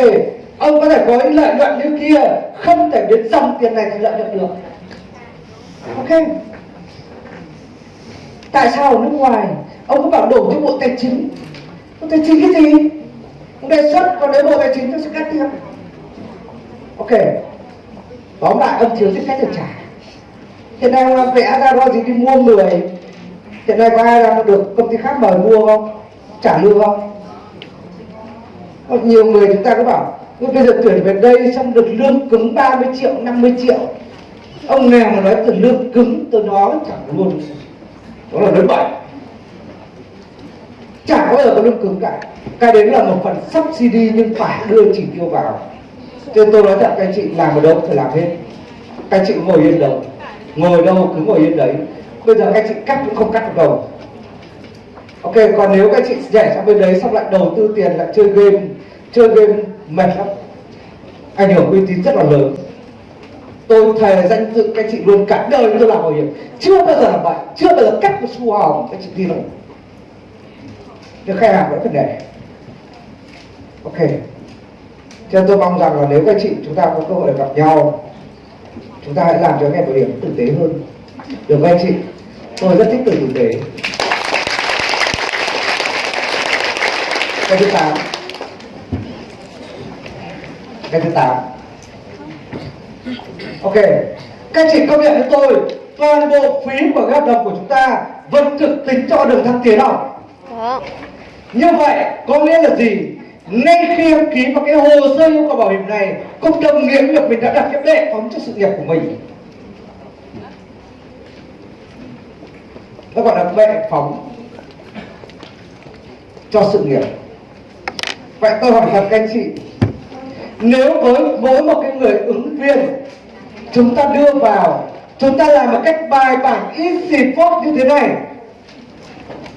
ông có thể có những lợi nhuận như kia, không thể biến dòng tiền này thành lợi nhuận được. Ok. Tại sao ở nước ngoài, ông cứ bảo đổ cho bộ tài chính? Bộ tài chính cái gì? Ông đề xuất, còn nếu bộ tài chính tôi sẽ cắt tiếp. Ok. Tóm lại, ông thiếu chính sách để trả. Hiện nay ông vẽ ra đó gì đi mua người hiện nay có ai đang được công ty khác mời mua không? Trả lương không? Nhiều người chúng ta cứ bảo nhưng bây giờ tuyển về đây xong được lương cứng 30 triệu 50 triệu. Ông nghèo mà nói từ lương cứng, tôi nói chẳng luôn. Đó là nói bậy. Chả bao giờ có lương cứng cả. Cái đấy là một phần subsidy nhưng phải đưa chỉ tiêu vào. Cho nên tôi nói thật, các anh chị, làm ở đâu phải làm hết. Các anh chị ngồi yên đâu. Ngồi đâu cứ ngồi yên đấy. Bây giờ các anh chị cắt cũng không cắt được đâu. Ok, còn nếu các anh chị nhảy sang bên đấy xong lại đầu tư tiền, lại chơi game chơi game mệt lắm. Ảnh hưởng uy tín rất là lớn. Tôi thề danh dự các chị luôn, cả đời tôi làm bảo hiểm. Chưa bao giờ làm vậy, chưa bao giờ cắt một xu hồng các chị tin không nhưng khách hàng vẫn phải để ok. Cho tôi mong rằng là nếu các chị chúng ta có cơ hội gặp nhau, chúng ta hãy làm cho ngành bảo hiểm tử tế hơn. Được không anh chị? Tôi rất thích từ tử tế. Cái thứ tám cái thứ tám. Ok các chị công nhận với tôi toàn bộ phí của hợp đồng của chúng ta vẫn được tính cho đường thăng tiến không Có. Như vậy có nghĩa là gì? Ngay khi em ký vào cái hồ sơ yêu cầu bảo hiểm này cũng đồng nghĩa việc mình đã đặt cái bệ phóng cho sự nghiệp của mình. Nó gọi là bệ phóng cho sự nghiệp. Vậy tôi hỏi thật các anh chị nếu với mỗi một cái người ứng viên, chúng ta đưa vào, chúng ta làm một cách bài bản, easy, phốt như thế này.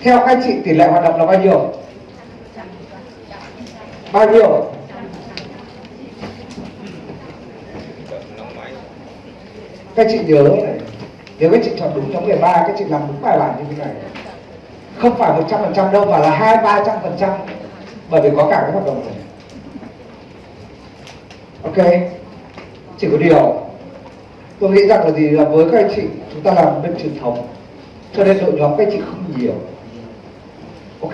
Theo các chị, tỷ lệ hoạt động là bao nhiêu? Bao nhiêu? Các chị nhớ này. Nếu các chị chọn đúng nhóm 13 các chị làm đúng bài bản như thế này. Không phải 100% đâu, mà là hai, ba trăm phần trăm. Bởi vì có cả cái hoạt động này ok? Chỉ có điều. Tôi nghĩ rằng là gì là với các anh chị chúng ta làm bên truyền thống. Cho nên đội nhóm các anh chị không nhiều. Ok?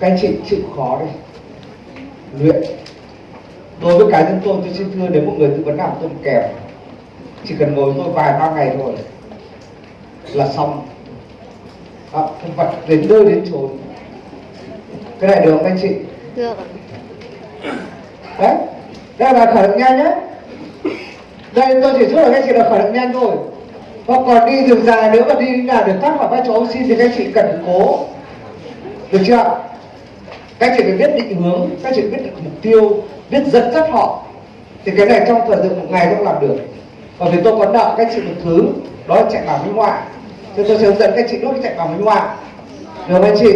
Các anh chị chịu khó đi. Luyện. Đối với cá nhân tôi tôi xin thưa nếu một người tư vấn nào tôi kèm. Chỉ cần ngồi tôi vài ba ngày thôi là xong. À, không vật đến nơi đến chốn. Cái này được không anh chị? Được đấy đây là khởi động nhanh nhé. Đây, tôi chỉ giúp là các chị là khởi động nhanh thôi. Và còn đi đường dài, nếu mà đi là được thoát khỏi vai trò oxy thì các chị cần cố. Được chưa? Các chị phải biết định hướng, các chị biết được mục tiêu, biết dẫn dắt họ. Thì cái này trong thời gian một ngày cũng làm được. Còn vì tôi có nợ các chị một thứ, đó là chạy bảo minh họa. Thì tôi sẽ hướng dẫn các chị lúc chạy bảo minh họa. Được không anh chị?